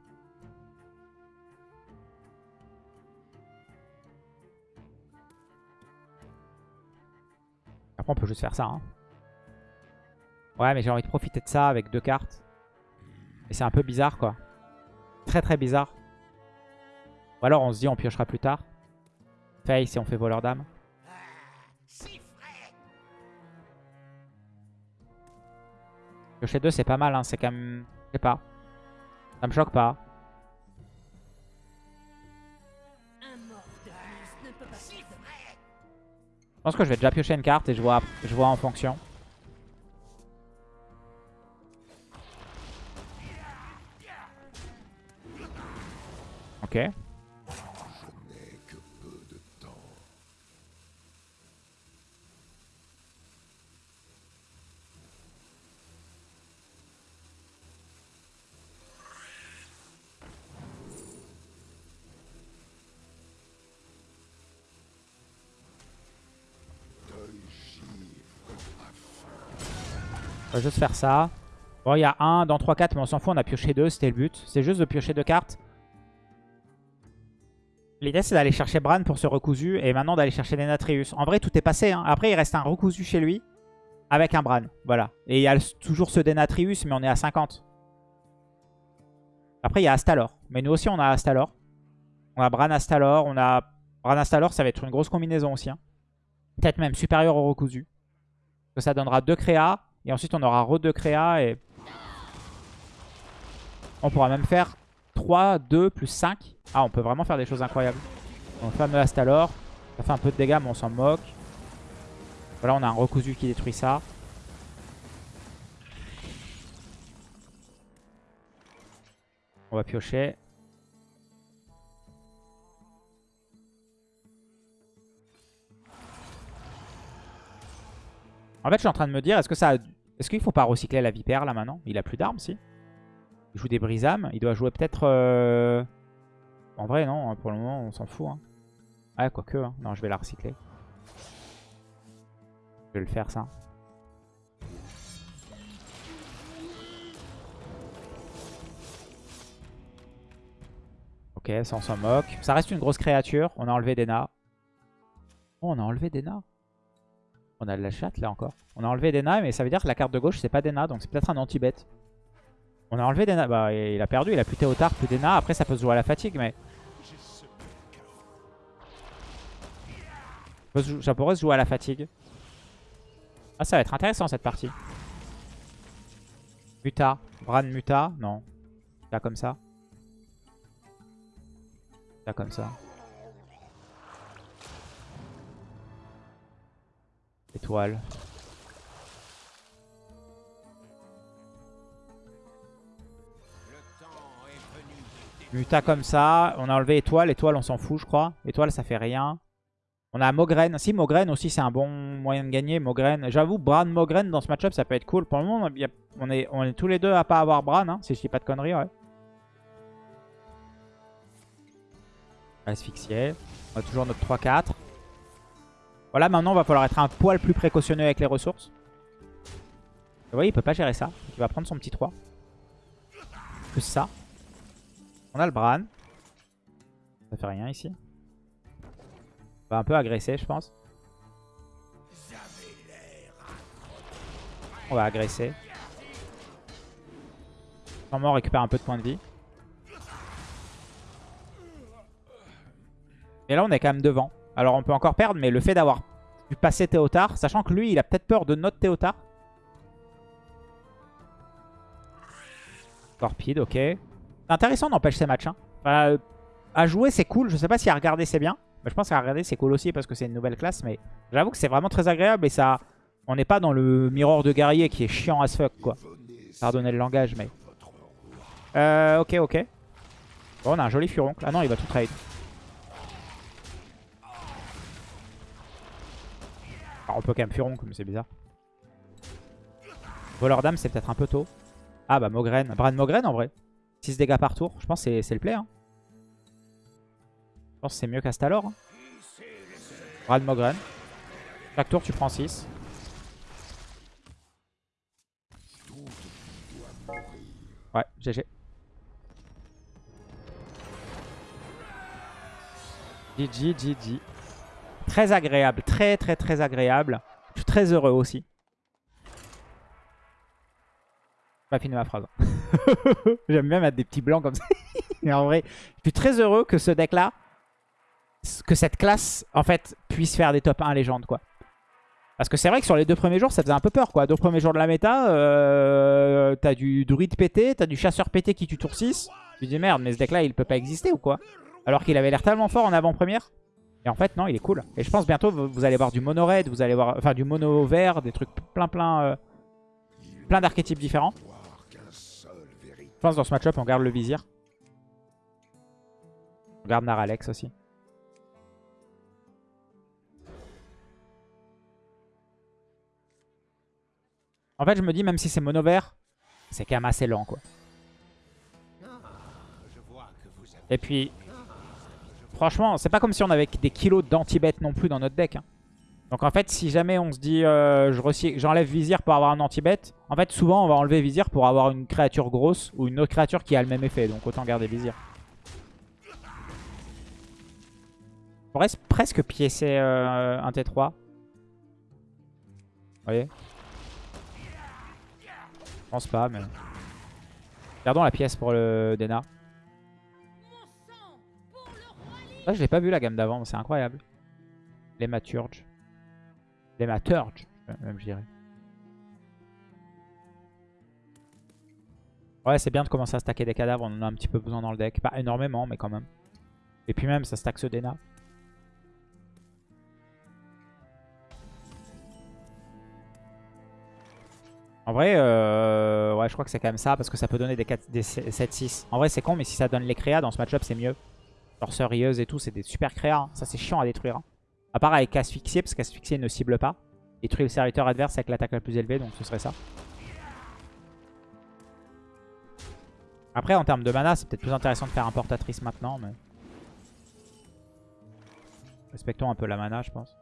On peut juste faire ça. Hein. Ouais, mais j'ai envie de profiter de ça avec deux cartes. Et c'est un peu bizarre, quoi. Très, très bizarre. Ou alors, on se dit, on piochera plus tard. Face si on fait voleur d'âme. Piocher 2, c'est pas mal. Hein. C'est quand même... Je sais pas. Ça me choque pas. Pense que je vais déjà piocher une carte et je vois, je vois en fonction. Ok. On va juste faire ça. Bon, il y a 1 dans 3, 4, mais on s'en fout. On a pioché 2, c'était le but. C'est juste de piocher deux cartes. L'idée, c'est d'aller chercher Bran pour ce recousu. Et maintenant, d'aller chercher des Natrius. En vrai, tout est passé. Hein. Après, il reste un recousu chez lui. Avec un Bran. Voilà. Et il y a toujours ce Denatrius, mais on est à 50. Après, il y a Astalor. Mais nous aussi, on a Astalor. On a Bran Astalor. On a Bran Astalor, ça va être une grosse combinaison aussi. Hein. Peut-être même supérieur au recousu. Que ça donnera deux créas Et ensuite, on aura re 2 créa et... On pourra même faire 3, 2, plus 5. Ah, on peut vraiment faire des choses incroyables. On fameux Astalor. Ça fait un peu de dégâts, mais on s'en moque. Voilà, on a un recousu qui détruit ça. On va piocher. En fait, je suis en train de me dire, est-ce que ça, est-ce qu'il faut pas recycler la vipère là maintenant? Il a plus d'armes, si. Il joue des brisames. Il doit jouer peut-être... Euh, en vrai, non. Pour le moment, on s'en fout. Hein. Ouais, quoique. Hein. Non, je vais la recycler. Je vais le faire, ça. Ok, ça on s'en moque. Ça reste une grosse créature. On a enlevé Dena. Oh, on a enlevé Dena. On a de la chatte là encore. On a enlevé Dena, mais ça veut dire que la carte de gauche c'est pas Dena, donc c'est peut-être un anti-bet. On a enlevé Dena. Bah, il a perdu, il a plus Théotard, plus Dena. Après, ça peut se jouer à la fatigue, mais. Ça pourrait se jouer à la fatigue. Ah, ça va être intéressant cette partie. Muta. Bran Muta. Non. Là comme ça. Là comme ça. Étoile. Muta comme ça. On a enlevé étoile. Étoile, on s'en fout, je crois. Étoile, ça fait rien. On a Mogren. Si, Mogren aussi, c'est un bon moyen de gagner. Mogren. J'avoue, Bran Mogren dans ce match-up, ça peut être cool. Pour le moment, on est, on est tous les deux à pas avoir Bran, hein, si je dis pas de conneries, ouais. Asphyxié. On a toujours notre 3-4. Voilà, maintenant, va falloir être un poil plus précautionneux avec les ressources. Vous voyez, il peut pas gérer ça. Il va prendre son petit 3. Plus ça. On a le Bran. Ça fait rien ici. On va un peu agresser, je pense. On va agresser. Sûrement on récupère un peu de points de vie. Et là, on est quand même devant. Alors, on peut encore perdre, mais le fait d'avoir pu passer Théotard, sachant que lui, il a peut-être peur de notre Théotard. Torpide, ok. C'est intéressant d'empêcher ces matchs. Hein. à jouer, c'est cool. Je sais pas si à regarder, c'est bien. Mais je pense qu'à regarder, c'est cool aussi parce que c'est une nouvelle classe. Mais j'avoue que c'est vraiment très agréable et ça... On n'est pas dans le mirror de guerrier qui est chiant as fuck, quoi. Pardonnez le langage, mais... Euh, ok, ok. Bon, on a un joli furoncle. Ah non, il va tout trade. On peut quand même Furon, comme c'est bizarre. Voleur d'âme, c'est peut-être un peu tôt. Ah bah Mogren. Bran Mogren en vrai. 6 dégâts par tour. Je pense que c'est le play. Hein. Je pense que c'est mieux qu'Astalor. Hein. Bran Mogren. Chaque tour, tu prends 6. Ouais, GG. GG, GG. Très agréable, très très très agréable. Je suis très heureux aussi. Pas fini ma phrase. J'aime bien mettre des petits blancs comme ça. Mais en vrai, je suis très heureux que ce deck-là, que cette classe, en fait, puisse faire des top 1 légendes, quoi. Parce que c'est vrai que sur les deux premiers jours, ça faisait un peu peur, quoi. Deux premiers jours de la méta, euh, t'as du druide pété, t'as du chasseur pété qui tue tour 6. Tu dis merde, mais ce deck-là, il peut pas exister ou quoi? Alors qu'il avait l'air tellement fort en avant-première. Et en fait, non, il est cool. Et je pense bientôt, vous allez voir du mono red, vous allez voir, enfin du mono vert, des trucs plein plein, euh, plein d'archétypes différents. Je pense dans ce match-up, on garde le vizir. On garde Naralex aussi. En fait, je me dis, même si c'est mono vert, c'est quand même assez lent, quoi. Et puis, Franchement, c'est pas comme si on avait des kilos d'anti-bet non plus dans notre deck. Hein. Donc en fait, si jamais on se dit euh, j'enlève Vizir pour avoir un anti-bet, en fait souvent on va enlever Vizir pour avoir une créature grosse ou une autre créature qui a le même effet. Donc autant garder Vizir. On reste presque piécer euh, un T3. Vous voyez? Je pense pas, mais... Gardons la pièce pour le Dena. Ça, je l'ai pas vu la gamme d'avant, c'est incroyable. Les Maturge. Les Maturge, même je dirais. Ouais, c'est bien de commencer à stacker des cadavres. On en a un petit peu besoin dans le deck. Pas énormément, mais quand même. Et puis même, ça stack ce Dena. En vrai, euh, ouais, je crois que c'est quand même ça, parce que ça peut donner des, 7-6. En vrai, c'est con, mais si ça donne les créas dans ce match-up, c'est mieux. Genre Surieuse et tout, c'est des super créas. Hein. Ça, c'est chiant à détruire. Hein. À part avec Asphyxier, parce qu'Asphyxier ne cible pas. Détruire le serviteur adverse avec l'attaque la plus élevée, donc ce serait ça. Après, en termes de mana, c'est peut-être plus intéressant de faire importatrice maintenant, mais... Respectons un peu la mana, je pense.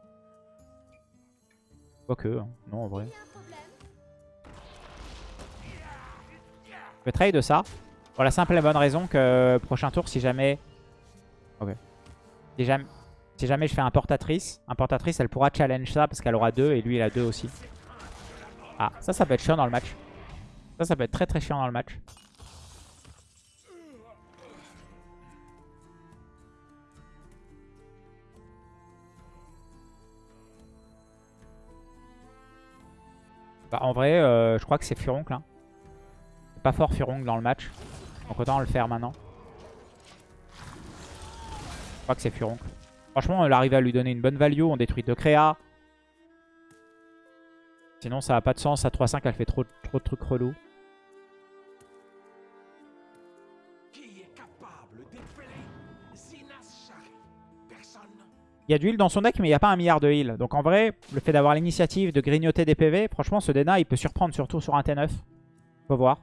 Quoique, hein. non en vrai. Je vais trade ça. Pour la simple et bonne raison que prochain tour, si jamais... Ok. Si jamais, je fais importatrice, importatrice, elle pourra challenge ça parce qu'elle aura 2 et lui il a 2 aussi. Ah, ça, ça peut être chiant dans le match. Ça, ça peut être très très chiant dans le match. Bah, en vrai, euh, je crois que c'est Furoncle. Hein. C'est pas fort Furoncle dans le match. Donc autant le faire maintenant. Je crois que c'est Furoncle. Franchement, on arrive à lui donner une bonne value. On détruit deux créas. Sinon, ça n'a pas de sens. À 3-5, elle fait trop, trop de trucs relous. Il y a du heal dans son deck, mais il n'y a pas un milliard de heal. Donc en vrai, le fait d'avoir l'initiative de grignoter des PV, franchement, ce Dena, il peut surprendre surtout sur un T9. Faut voir.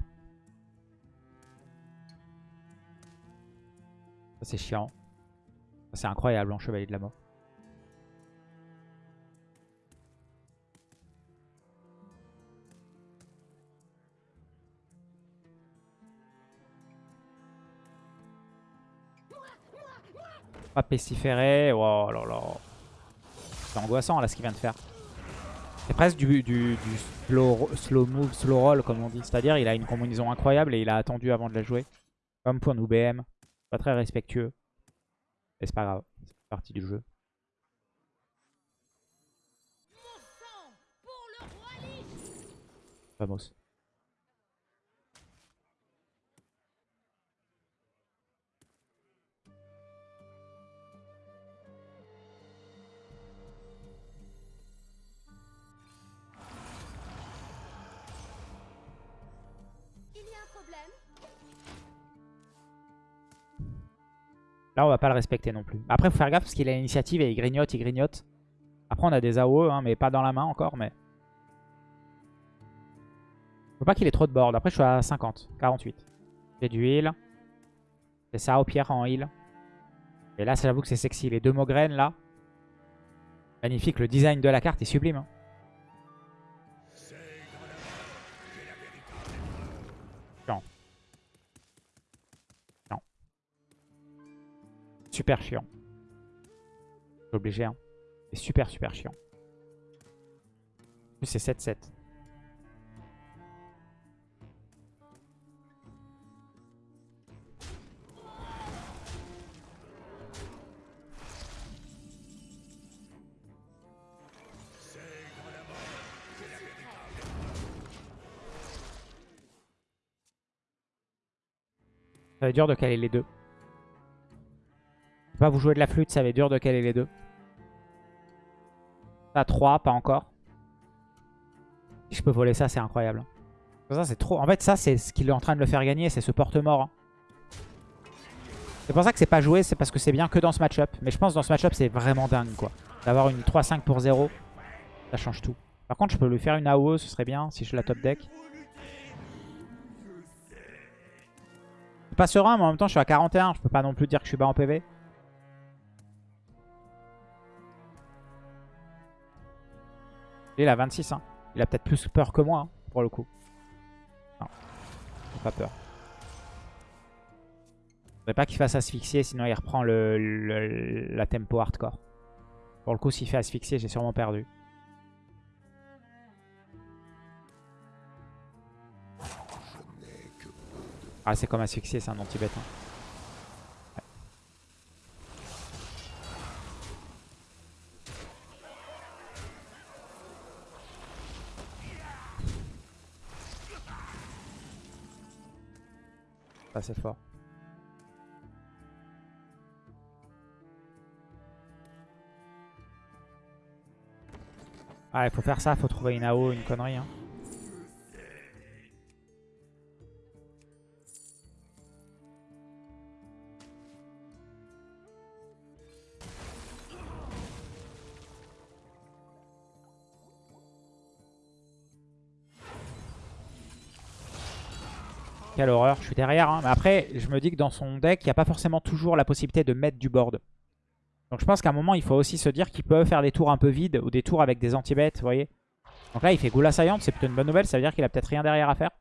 Ça, c'est chiant. C'est incroyable en Chevalier de la Mort. Pas pestiféré. Oh là là. C'est angoissant là ce qu'il vient de faire. C'est presque du, du, slow, slow, move, slow roll comme on dit. C'est-à-dire il a une combinaison incroyable et il a attendu avant de la jouer. Comme pour nous BM. Pas très respectueux. Mais c'est pas grave. C'est partie du jeu. Vamos. Là, on va pas le respecter non plus. Après, faut faire gaffe parce qu'il a l'initiative et il grignote, il grignote. Après, on a des AOE, hein, mais pas dans la main encore. mais Faut pas qu'il ait trop de board. Après, je suis à 50, 48. J'ai du heal. C'est ça au pierre en heal. Et là, j'avoue que c'est sexy. Les deux Mogren, là. Magnifique. Le design de la carte est sublime. Hein. Super chiant. C'est obligé, hein. C'est super, super chiant. C'est 7-7. Ça va être dur de caler les deux pas vous jouer de la flûte, ça va être dur de caler les deux. Ça, 3, pas encore. Si je peux voler ça, c'est incroyable. Ça, c'est trop. En fait, ça, c'est ce qu'il est en train de le faire gagner, c'est ce porte-mort. Hein. C'est pour ça que c'est pas joué, c'est parce que c'est bien que dans ce match-up. Mais je pense que dans ce match-up, c'est vraiment dingue, quoi. D'avoir une 3-5 pour 0, ça change tout. Par contre, je peux lui faire une AOE, ce serait bien, si je la top deck. Je suis pas serein, mais en même temps, je suis à 41. Je peux pas non plus dire que je suis bas en PV. Il a 26. Hein. Il a peut-être plus peur que moi, hein, pour le coup. Non, pas peur. Je voudrais pas qu'il fasse asphyxier, sinon il reprend le, la tempo hardcore. Pour le coup, s'il fait asphyxier, j'ai sûrement perdu. Ah, c'est comme asphyxier, c'est un anti-bête. Hein. C'est fort. Ah, il faut faire ça, faut trouver une AO, une connerie. Hein. Quelle horreur, je suis derrière. Hein. Mais après, je me dis que dans son deck, il n'y a pas forcément toujours la possibilité de mettre du board. Donc je pense qu'à un moment, il faut aussi se dire qu'il peut faire des tours un peu vides ou des tours avec des anti-bêtes, vous voyez. Donc là, il fait Goula Saillante, c'est plutôt une bonne nouvelle. Ça veut dire qu'il a peut-être rien derrière à faire.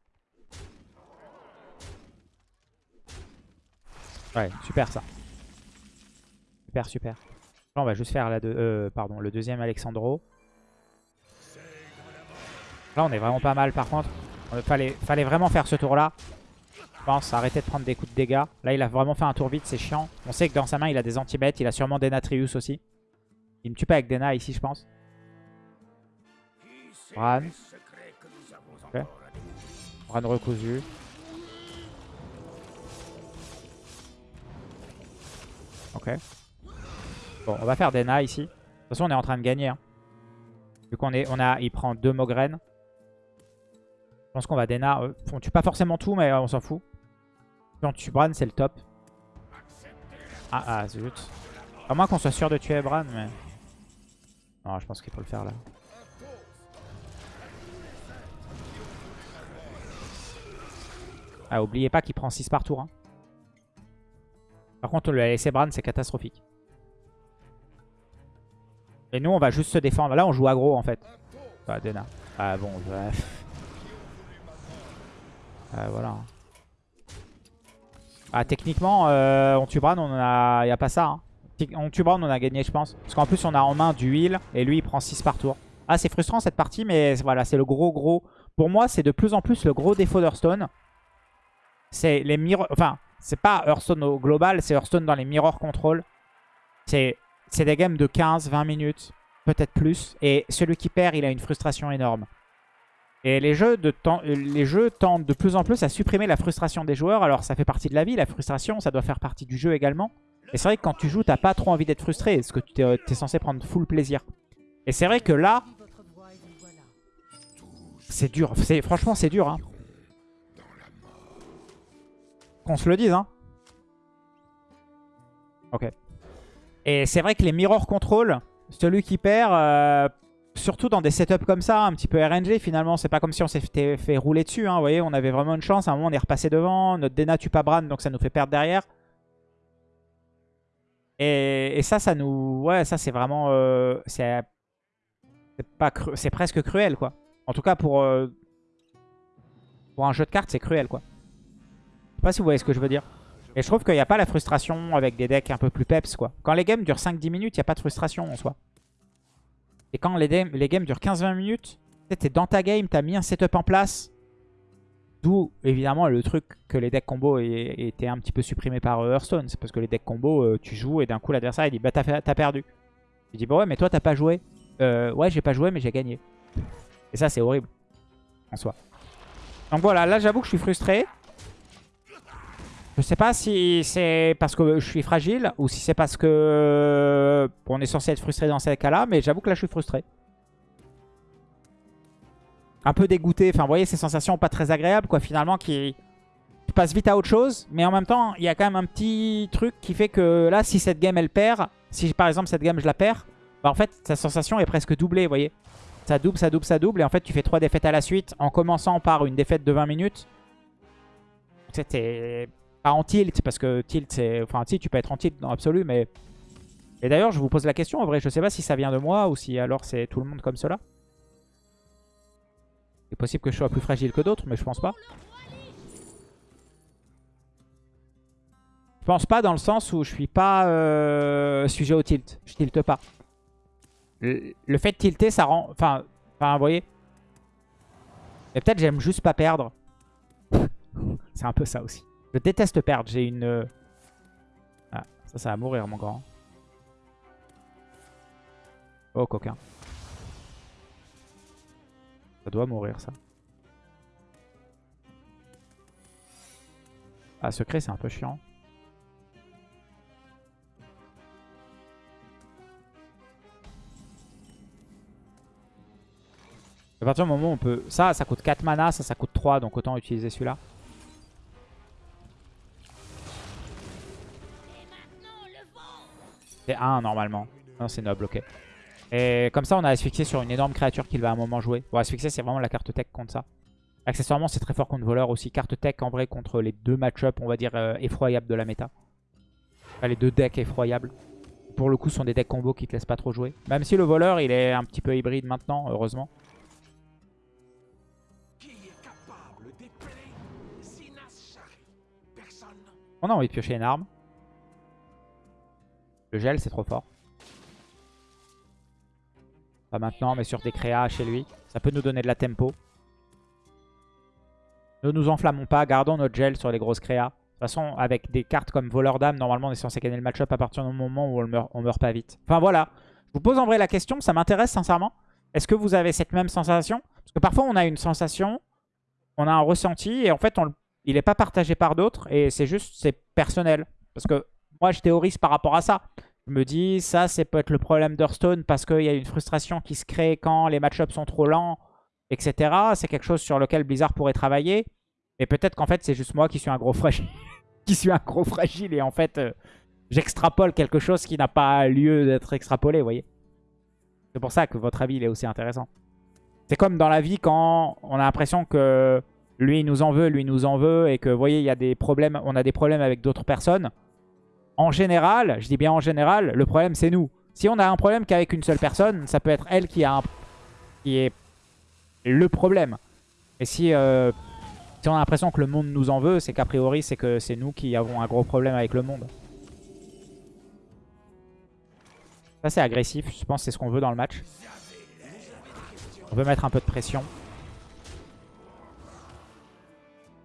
Ouais, super ça. Super, super. Là, on va juste faire euh, le deuxième Alexandro. Là, on est vraiment pas mal par contre. Fallait, fallait vraiment faire ce tour-là pense. Arrêter de prendre des coups de dégâts. Là, il a vraiment fait un tour vite, c'est chiant. On sait que dans sa main, il a des anti-bêtes. Il a sûrement des Natrius aussi. Il me tue pas avec Dena ici, je pense. Bran. Okay. Bran recousu. Ok. Bon, on va faire Dena ici. De toute façon, on est en train de gagner. Hein. Vu qu'on est, on a, il prend deux Mogren. Je pense qu'on va Dena. Euh, on tue pas forcément tout, mais on s'en fout. Quand tu Bran, c'est le top. Ah, ah, zut. À moins qu'on soit sûr de tuer Bran, mais... Non, je pense qu'il faut le faire là. Ah, oubliez pas qu'il prend 6 par tour. Hein. Par contre, le laisser Bran, c'est catastrophique. Et nous, on va juste se défendre. Là, on joue aggro, en fait. Ah, Dena. Ah, bon, bref. Ah, voilà. Ah, techniquement, euh, on tue Bran, on a... y a pas ça. Hein. On tue Bran, on a gagné, je pense. Parce qu'en plus, on a en main du heal. Et lui, il prend 6 par tour. Ah, c'est frustrant cette partie, mais voilà, c'est le gros, gros... Pour moi, c'est de plus en plus le gros défaut d'Hearthstone. C'est les mirror... Enfin, c'est pas Hearthstone au global, c'est Hearthstone dans les mirror control. C'est des games de 15, 20 minutes, peut-être plus. Et celui qui perd, il a une frustration énorme. Et les jeux, de les jeux tendent de plus en plus à supprimer la frustration des joueurs. Alors ça fait partie de la vie, la frustration, ça doit faire partie du jeu également. Et c'est vrai que quand tu joues, t'as pas trop envie d'être frustré, parce que tu es, censé prendre full plaisir. Et c'est vrai que là, c'est dur. Franchement, c'est dur. Hein. Qu'on se le dise. Hein. Ok. Et c'est vrai que les mirror control, celui qui perd, euh, surtout dans des setups comme ça, un petit peu RNG finalement, c'est pas comme si on s'était fait rouler dessus. Hein, vous voyez, on avait vraiment une chance. À un moment, on est repassé devant. Notre Dena tue pas Bran, donc ça nous fait perdre derrière. Et, ça, ça nous... Ouais, ça c'est vraiment... Euh, c'est c'est presque cruel, quoi. En tout cas, pour, euh, pour un jeu de cartes, c'est cruel, quoi. Je sais pas si vous voyez ce que je veux dire. Et je trouve qu'il n'y a pas la frustration avec des decks un peu plus peps, quoi. Quand les games durent 5-10 minutes, il n'y a pas de frustration en soi. Et quand les, les games durent 15-20 minutes, t'es dans ta game, t'as mis un setup en place. D'où, évidemment, le truc que les decks combo étaient un petit peu supprimés par euh, Hearthstone. C'est parce que les decks combo, euh, tu joues et d'un coup, l'adversaire, il dit « Bah, t'as perdu. » Il dit « Bah ouais, mais toi, t'as pas joué. Euh, ouais, j'ai pas joué, mais j'ai gagné. » Et ça, c'est horrible. En soi. Donc voilà, là, j'avoue que je suis frustré. Je sais pas si c'est parce que je suis fragile ou si c'est parce que on est censé être frustré dans ces cas-là, mais j'avoue que là je suis frustré. Un peu dégoûté, enfin vous voyez ces sensations pas très agréables quoi finalement qui passent vite à autre chose, mais en même temps il y a quand même un petit truc qui fait que là si cette game elle perd, si par exemple cette game je la perds, bah en fait sa sensation est presque doublée vous voyez. Ça double, ça double, ça double et en fait tu fais trois défaites à la suite en commençant par une défaite de 20 minutes. C'était pas en tilt, parce que tilt, c'est... Enfin, si, tu peux être en tilt dans l'absolu, mais... Et d'ailleurs, je vous pose la question, en vrai, je sais pas si ça vient de moi ou si alors c'est tout le monde comme cela. C'est possible que je sois plus fragile que d'autres, mais je pense pas. Je pense pas dans le sens où je suis pas euh, sujet au tilt. Je tilte pas. Le, fait de tilter, ça rend... Enfin vous voyez. Et peut-être j'aime juste pas perdre. c'est un peu ça aussi. Je déteste perdre. J'ai une... Euh, ah, ça, ça va mourir, mon grand. Oh, coquin. Ça doit mourir, ça. Ah, secret, c'est un peu chiant. À partir du moment où on peut... Ça, ça coûte 4 mana, ça, ça coûte 3, donc autant utiliser celui-là. C'est 1 normalement. Non, c'est noble, ok. Et comme ça, on a asphyxié sur une énorme créature qu'il va à un moment jouer. Bon, asphyxié, c'est vraiment la carte tech contre ça. Accessoirement, c'est très fort contre voleur aussi. Carte tech en vrai contre les deux match-up, on va dire, euh, effroyables de la méta. Enfin, les deux decks effroyables. Pour le coup, ce sont des decks combo qui te laissent pas trop jouer. Même si le voleur, il est un petit peu hybride maintenant, heureusement. On a envie de piocher une arme. Le gel, c'est trop fort. Pas maintenant, mais sur des créas chez lui. Ça peut nous donner de la tempo. Ne nous enflammons pas, gardons notre gel sur les grosses créas. De toute façon, avec des cartes comme voleur d'âme, normalement on est censé gagner le match-up à partir du moment où on meurt, meurt pas vite. Enfin voilà, je vous pose en vrai la question, ça m'intéresse sincèrement. Est-ce que vous avez cette même sensation? Parce que parfois on a une sensation, on a un ressenti et en fait il n'est pas partagé par d'autres et c'est juste, c'est personnel. Parce que moi je théorise par rapport à ça. Je me dis, ça, c'est peut être le problème d'Hearthstone parce qu'il y a une frustration qui se crée quand les match-ups sont trop lents, etc. C'est quelque chose sur lequel Blizzard pourrait travailler. Mais peut-être qu'en fait, c'est juste moi qui suis un gros fragile. qui suis un gros fragile et en fait, euh, j'extrapole quelque chose qui n'a pas lieu d'être extrapolé, vous voyez. C'est pour ça que votre avis, il est aussi intéressant. C'est comme dans la vie quand on a l'impression que lui, il nous en veut, lui, il nous en veut et que, vous voyez, il y a des problèmes, on a des problèmes avec d'autres personnes en général, je dis bien en général, le problème c'est nous. Si on a un problème qu'avec une seule personne, ça peut être elle qui, a un... qui est le problème. Et si, euh, si on a l'impression que le monde nous en veut, c'est qu'a priori c'est que c'est nous qui avons un gros problème avec le monde. Ça c'est agressif, je pense que c'est ce qu'on veut dans le match. On veut mettre un peu de pression.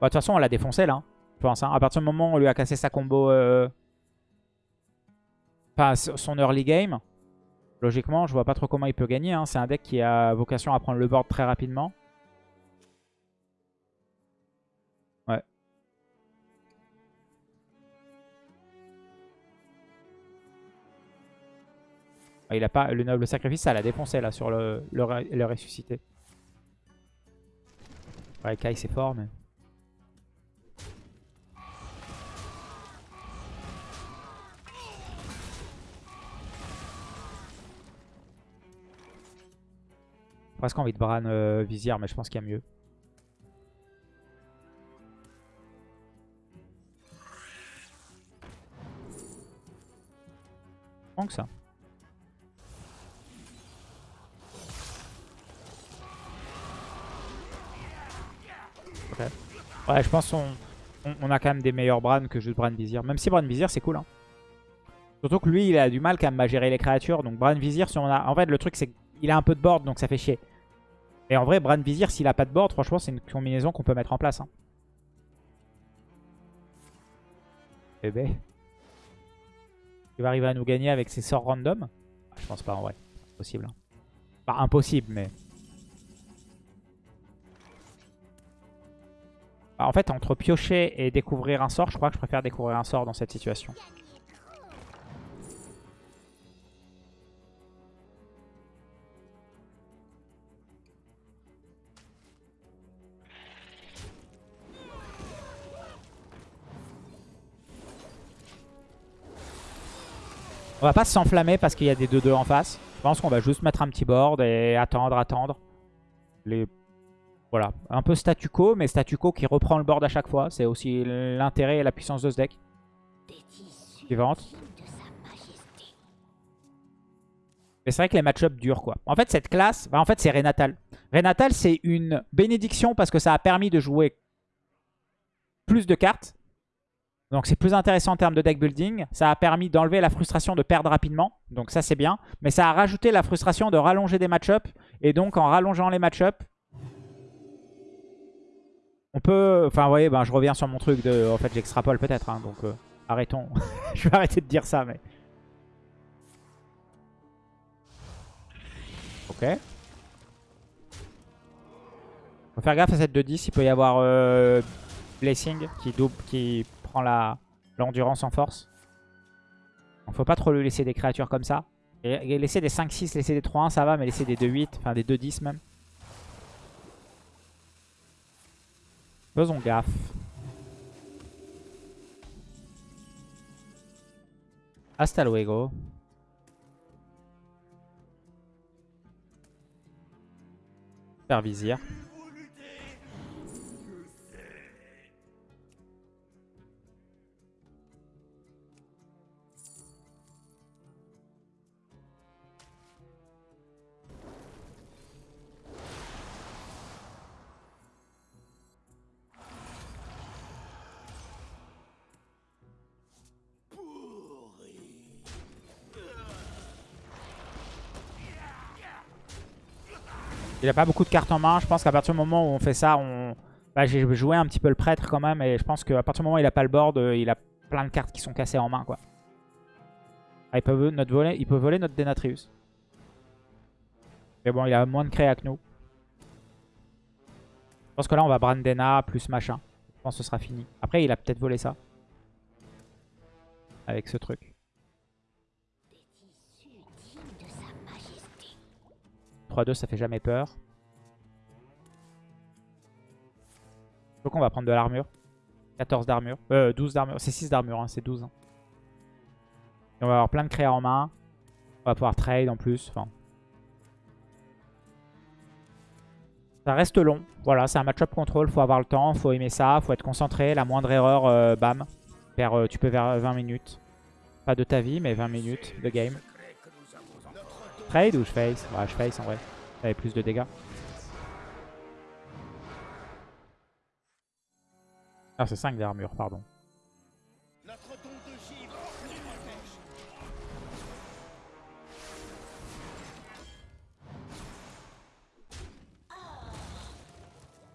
Bah, de toute façon on l'a défoncé là, hein, je pense. Hein. À partir du moment où on lui a cassé sa combo... Euh, Enfin, son early game. Logiquement, je vois pas trop comment il peut gagner. Hein. C'est un deck qui a vocation à prendre le board très rapidement. Ouais. Ah, il a pas le noble sacrifice, ça l'a défoncé là sur le, le, ressuscité. Ouais, Kai c'est fort mais... presque envie de Bran euh, Vizier, mais je pense qu'il y a mieux. que ça. Ouais, je pense qu'on on, a quand même des meilleurs Bran que juste Bran Vizier. Même si Bran Vizier, c'est cool. Hein. Surtout que lui, il a du mal quand même à gérer les créatures. Donc Bran Vizier, si on a... En fait, le truc, c'est qu'il a un peu de board, donc ça fait chier. Et en vrai, Bran Vizier, s'il a pas de board, franchement, c'est une combinaison qu'on peut mettre en place. Hein. Bébé. Il va arriver à nous gagner avec ses sorts random ah, Je pense pas en vrai. Impossible. Hein. Impossible, mais... Bah, en fait, entre piocher et découvrir un sort, je crois que je préfère découvrir un sort dans cette situation. On va pas s'enflammer parce qu'il y a des 2-2 en face. Je pense qu'on va juste mettre un petit board et attendre, attendre. Les... Voilà, un peu statu quo, mais statu quo qui reprend le board à chaque fois. C'est aussi l'intérêt et la puissance de ce deck. Suivante. Mais c'est vrai que les match-ups durent quoi. En fait, cette classe, en fait, c'est Renatal. Renatal, c'est une bénédiction parce que ça a permis de jouer plus de cartes donc c'est plus intéressant en termes de deck building. Ça a permis d'enlever la frustration de perdre rapidement. Donc ça c'est bien. Mais ça a rajouté la frustration de rallonger des match-ups. Et donc en rallongeant les match-ups, on peut... Enfin vous voyez, ben, je reviens sur mon truc de... En fait j'extrapole peut-être. Hein, donc euh, arrêtons. je vais arrêter de dire ça mais... Ok. Faut faire gaffe à cette 2-10. Il peut y avoir euh, Blessing qui, double, qui prend la l'endurance en force. Donc faut pas trop lui laisser des créatures comme ça. Laisser des 5-6, laisser des 3-1 ça va, mais laisser des 2-8, enfin des 2-10 même. Faisons gaffe. Hasta luego. Faire vizir. Il a pas beaucoup de cartes en main. Je pense qu'à partir du moment où on fait ça, on... Bah, j'ai joué un petit peu le prêtre quand même. Et je pense qu'à partir du moment où il a pas le board, euh, il a plein de cartes qui sont cassées en main. quoi. Ah, il, peut voler, il voler notre Denatrius. Mais bon, il a moins de créa que nous. Je pense que là, on va Brandena plus machin. Je pense que ce sera fini. Après, il a peut-être volé ça. Avec ce truc. 3-2, ça fait jamais peur. Donc on va prendre de l'armure. 14 d'armure. Euh, 12 d'armure. C'est 6 d'armure, hein, c'est 12. Hein. Et on va avoir plein de créa en main. On va pouvoir trade en plus. Ça reste long. Voilà, c'est un match-up contrôle. Faut avoir le temps, faut aimer ça, faut être concentré. La moindre erreur, euh, bam. Euh, tu peux vers 20 minutes. Pas de ta vie, mais 20 minutes de game. Trade ou je face Ouais, je face en vrai. Ça avait plus de dégâts. Ah, c'est 5 d'armure, pardon.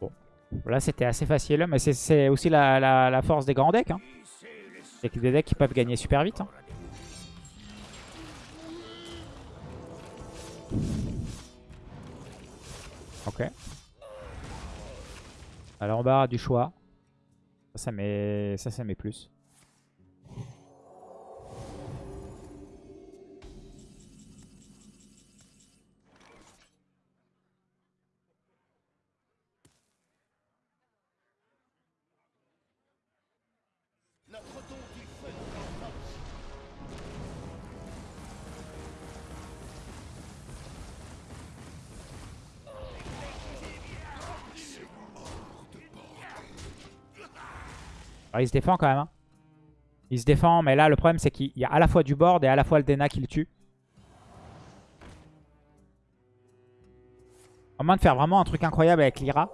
Bon. Là, c'était assez facile, mais c'est aussi la, force des grands decks. Hein. C'est des decks qui peuvent gagner super vite. Hein. Alors en bas du choix. Ça met, ça, ça met plus. Il se défend quand même. Hein. Il se défend, mais là, le problème, c'est qu'il y a à la fois du board et à la fois le Dena qui le tue. À moins de faire vraiment un truc incroyable avec Lyra.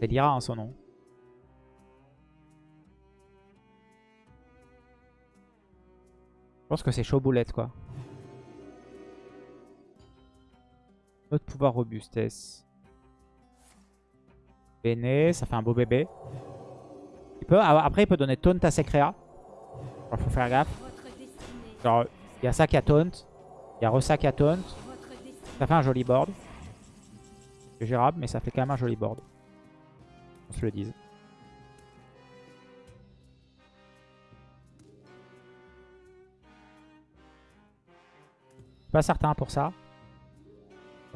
C'est Lyra, hein, son nom. Je pense que c'est chaud boulette, quoi. Notre pouvoir robustesse. Béné, ça fait un beau bébé après, il peut donner taunt à ses créas. Il faut faire gaffe. Genre, il y a ça qui a taunt. Il y a Ressa qui a taunt. Ça fait un joli board. C'est gérable, mais ça fait quand même un joli board. On se le dise. Pas certain pour ça.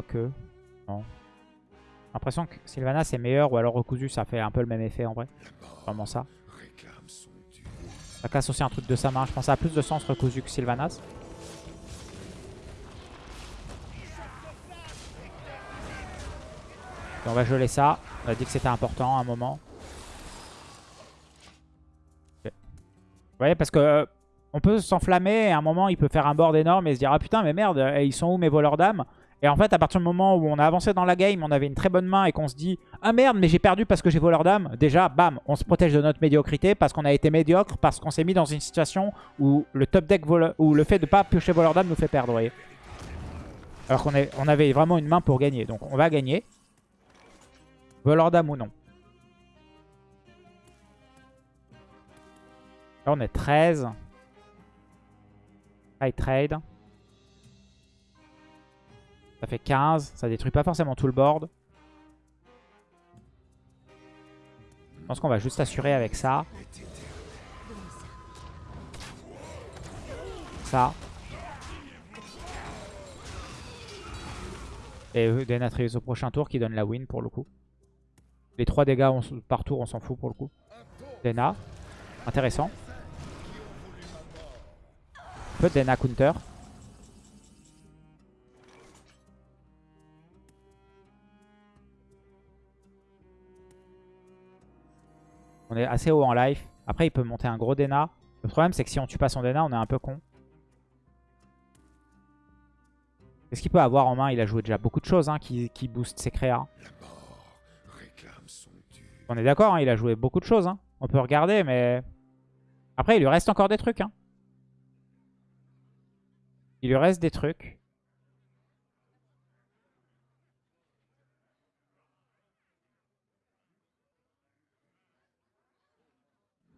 que Non. L'impression que Sylvanas est meilleur ou alors recousu ça fait un peu le même effet en vrai. Vraiment ça. Ça casse aussi un truc de sa main. Je pense que ça a plus de sens recousu que Sylvanas. on va geler ça. On a dit que c'était important à un moment. Vous voyez, parce que euh, on peut s'enflammer et à un moment il peut faire un board énorme et se dire ah putain mais merde, ils sont où mes voleurs d'âme et en fait, à partir du moment où on a avancé dans la game, on avait une très bonne main et qu'on se dit « Ah merde, mais j'ai perdu parce que j'ai voleur d'âme », déjà, bam, on se protège de notre médiocrité parce qu'on a été médiocre, parce qu'on s'est mis dans une situation où le top deck, ou le fait de pas piocher voleur d'âme nous fait perdre, voyez. Alors qu'on on avait vraiment une main pour gagner. Donc on va gagner. Voleur d'âme ou non. Là, on est 13. High trade. Ça fait 15. Ça détruit pas forcément tout le board. pense qu'on va juste assurer avec ça. Ça. Et Denatrius au prochain tour qui donne la win pour le coup. Les 3 dégâts par tour, on s'en fout pour le coup. Dena. Intéressant. Peu de Dena counter. On est assez haut en life. Après, il peut monter un gros Dena. Le problème, c'est que si on tue pas son Dena, on est un peu con. Qu'est-ce qu'il peut avoir en main Il a joué déjà beaucoup de choses hein, qui, boostent ses créas. On est d'accord, hein, il a joué beaucoup de choses. Hein. On peut regarder, mais... Après, il lui reste encore des trucs. Il lui reste des trucs.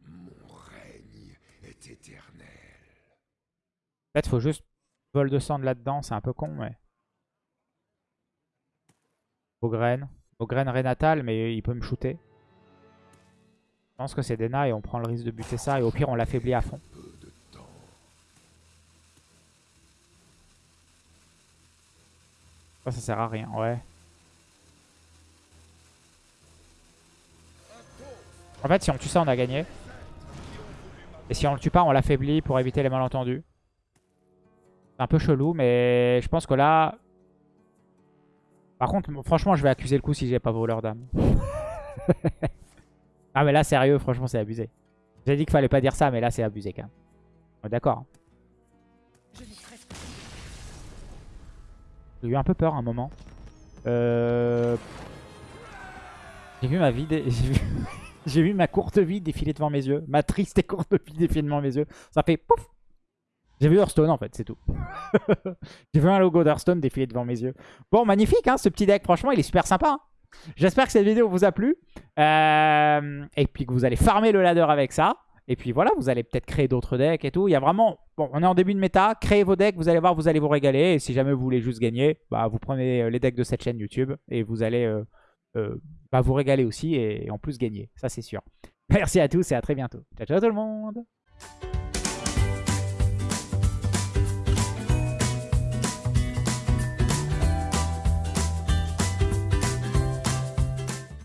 Mon règne est éternel. Peut-être faut juste vol de sang là-dedans, c'est un peu con, mais... Ogren. Ogren Renatal, mais il peut me shooter. Je pense que c'est Dena et on prend le risque de buter ça. Et au pire, on l'affaiblit à fond. Ça sert à rien, ouais. En fait, si on tue ça, on a gagné. Et si on le tue pas, on l'affaiblit pour éviter les malentendus. C'est un peu chelou, mais je pense que là... Par contre, franchement, je vais accuser le coup si j'ai pas voleur d'âme. Ah mais là sérieux franchement c'est abusé. J'ai dit qu'il fallait pas dire ça mais là c'est abusé quand même. D'accord. Hein. J'ai eu un peu peur un moment. Euh... J'ai vu ma vie, j'ai vu... ma courte vie défiler devant mes yeux. Ma triste et courte vie défiler devant mes yeux. Ça fait pouf J'ai vu Hearthstone en fait, c'est tout. j'ai vu un logo d'Hearthstone défiler devant mes yeux. Bon, magnifique hein, ce petit deck. Franchement, il est super sympa. Hein. J'espère que cette vidéo vous a plu. Euh, et puis que vous allez farmer le ladder avec ça. Et puis voilà, vous allez peut-être créer d'autres decks et tout. Il y a vraiment... Bon, on est en début de méta. Créez vos decks, vous allez voir, vous allez vous régaler. Et si jamais vous voulez juste gagner, bah, vous prenez euh, les decks de cette chaîne YouTube. Et vous allez euh, bah, vous régaler aussi et en plus gagner. Ça, c'est sûr. Merci à tous et à très bientôt. Ciao, ciao tout le monde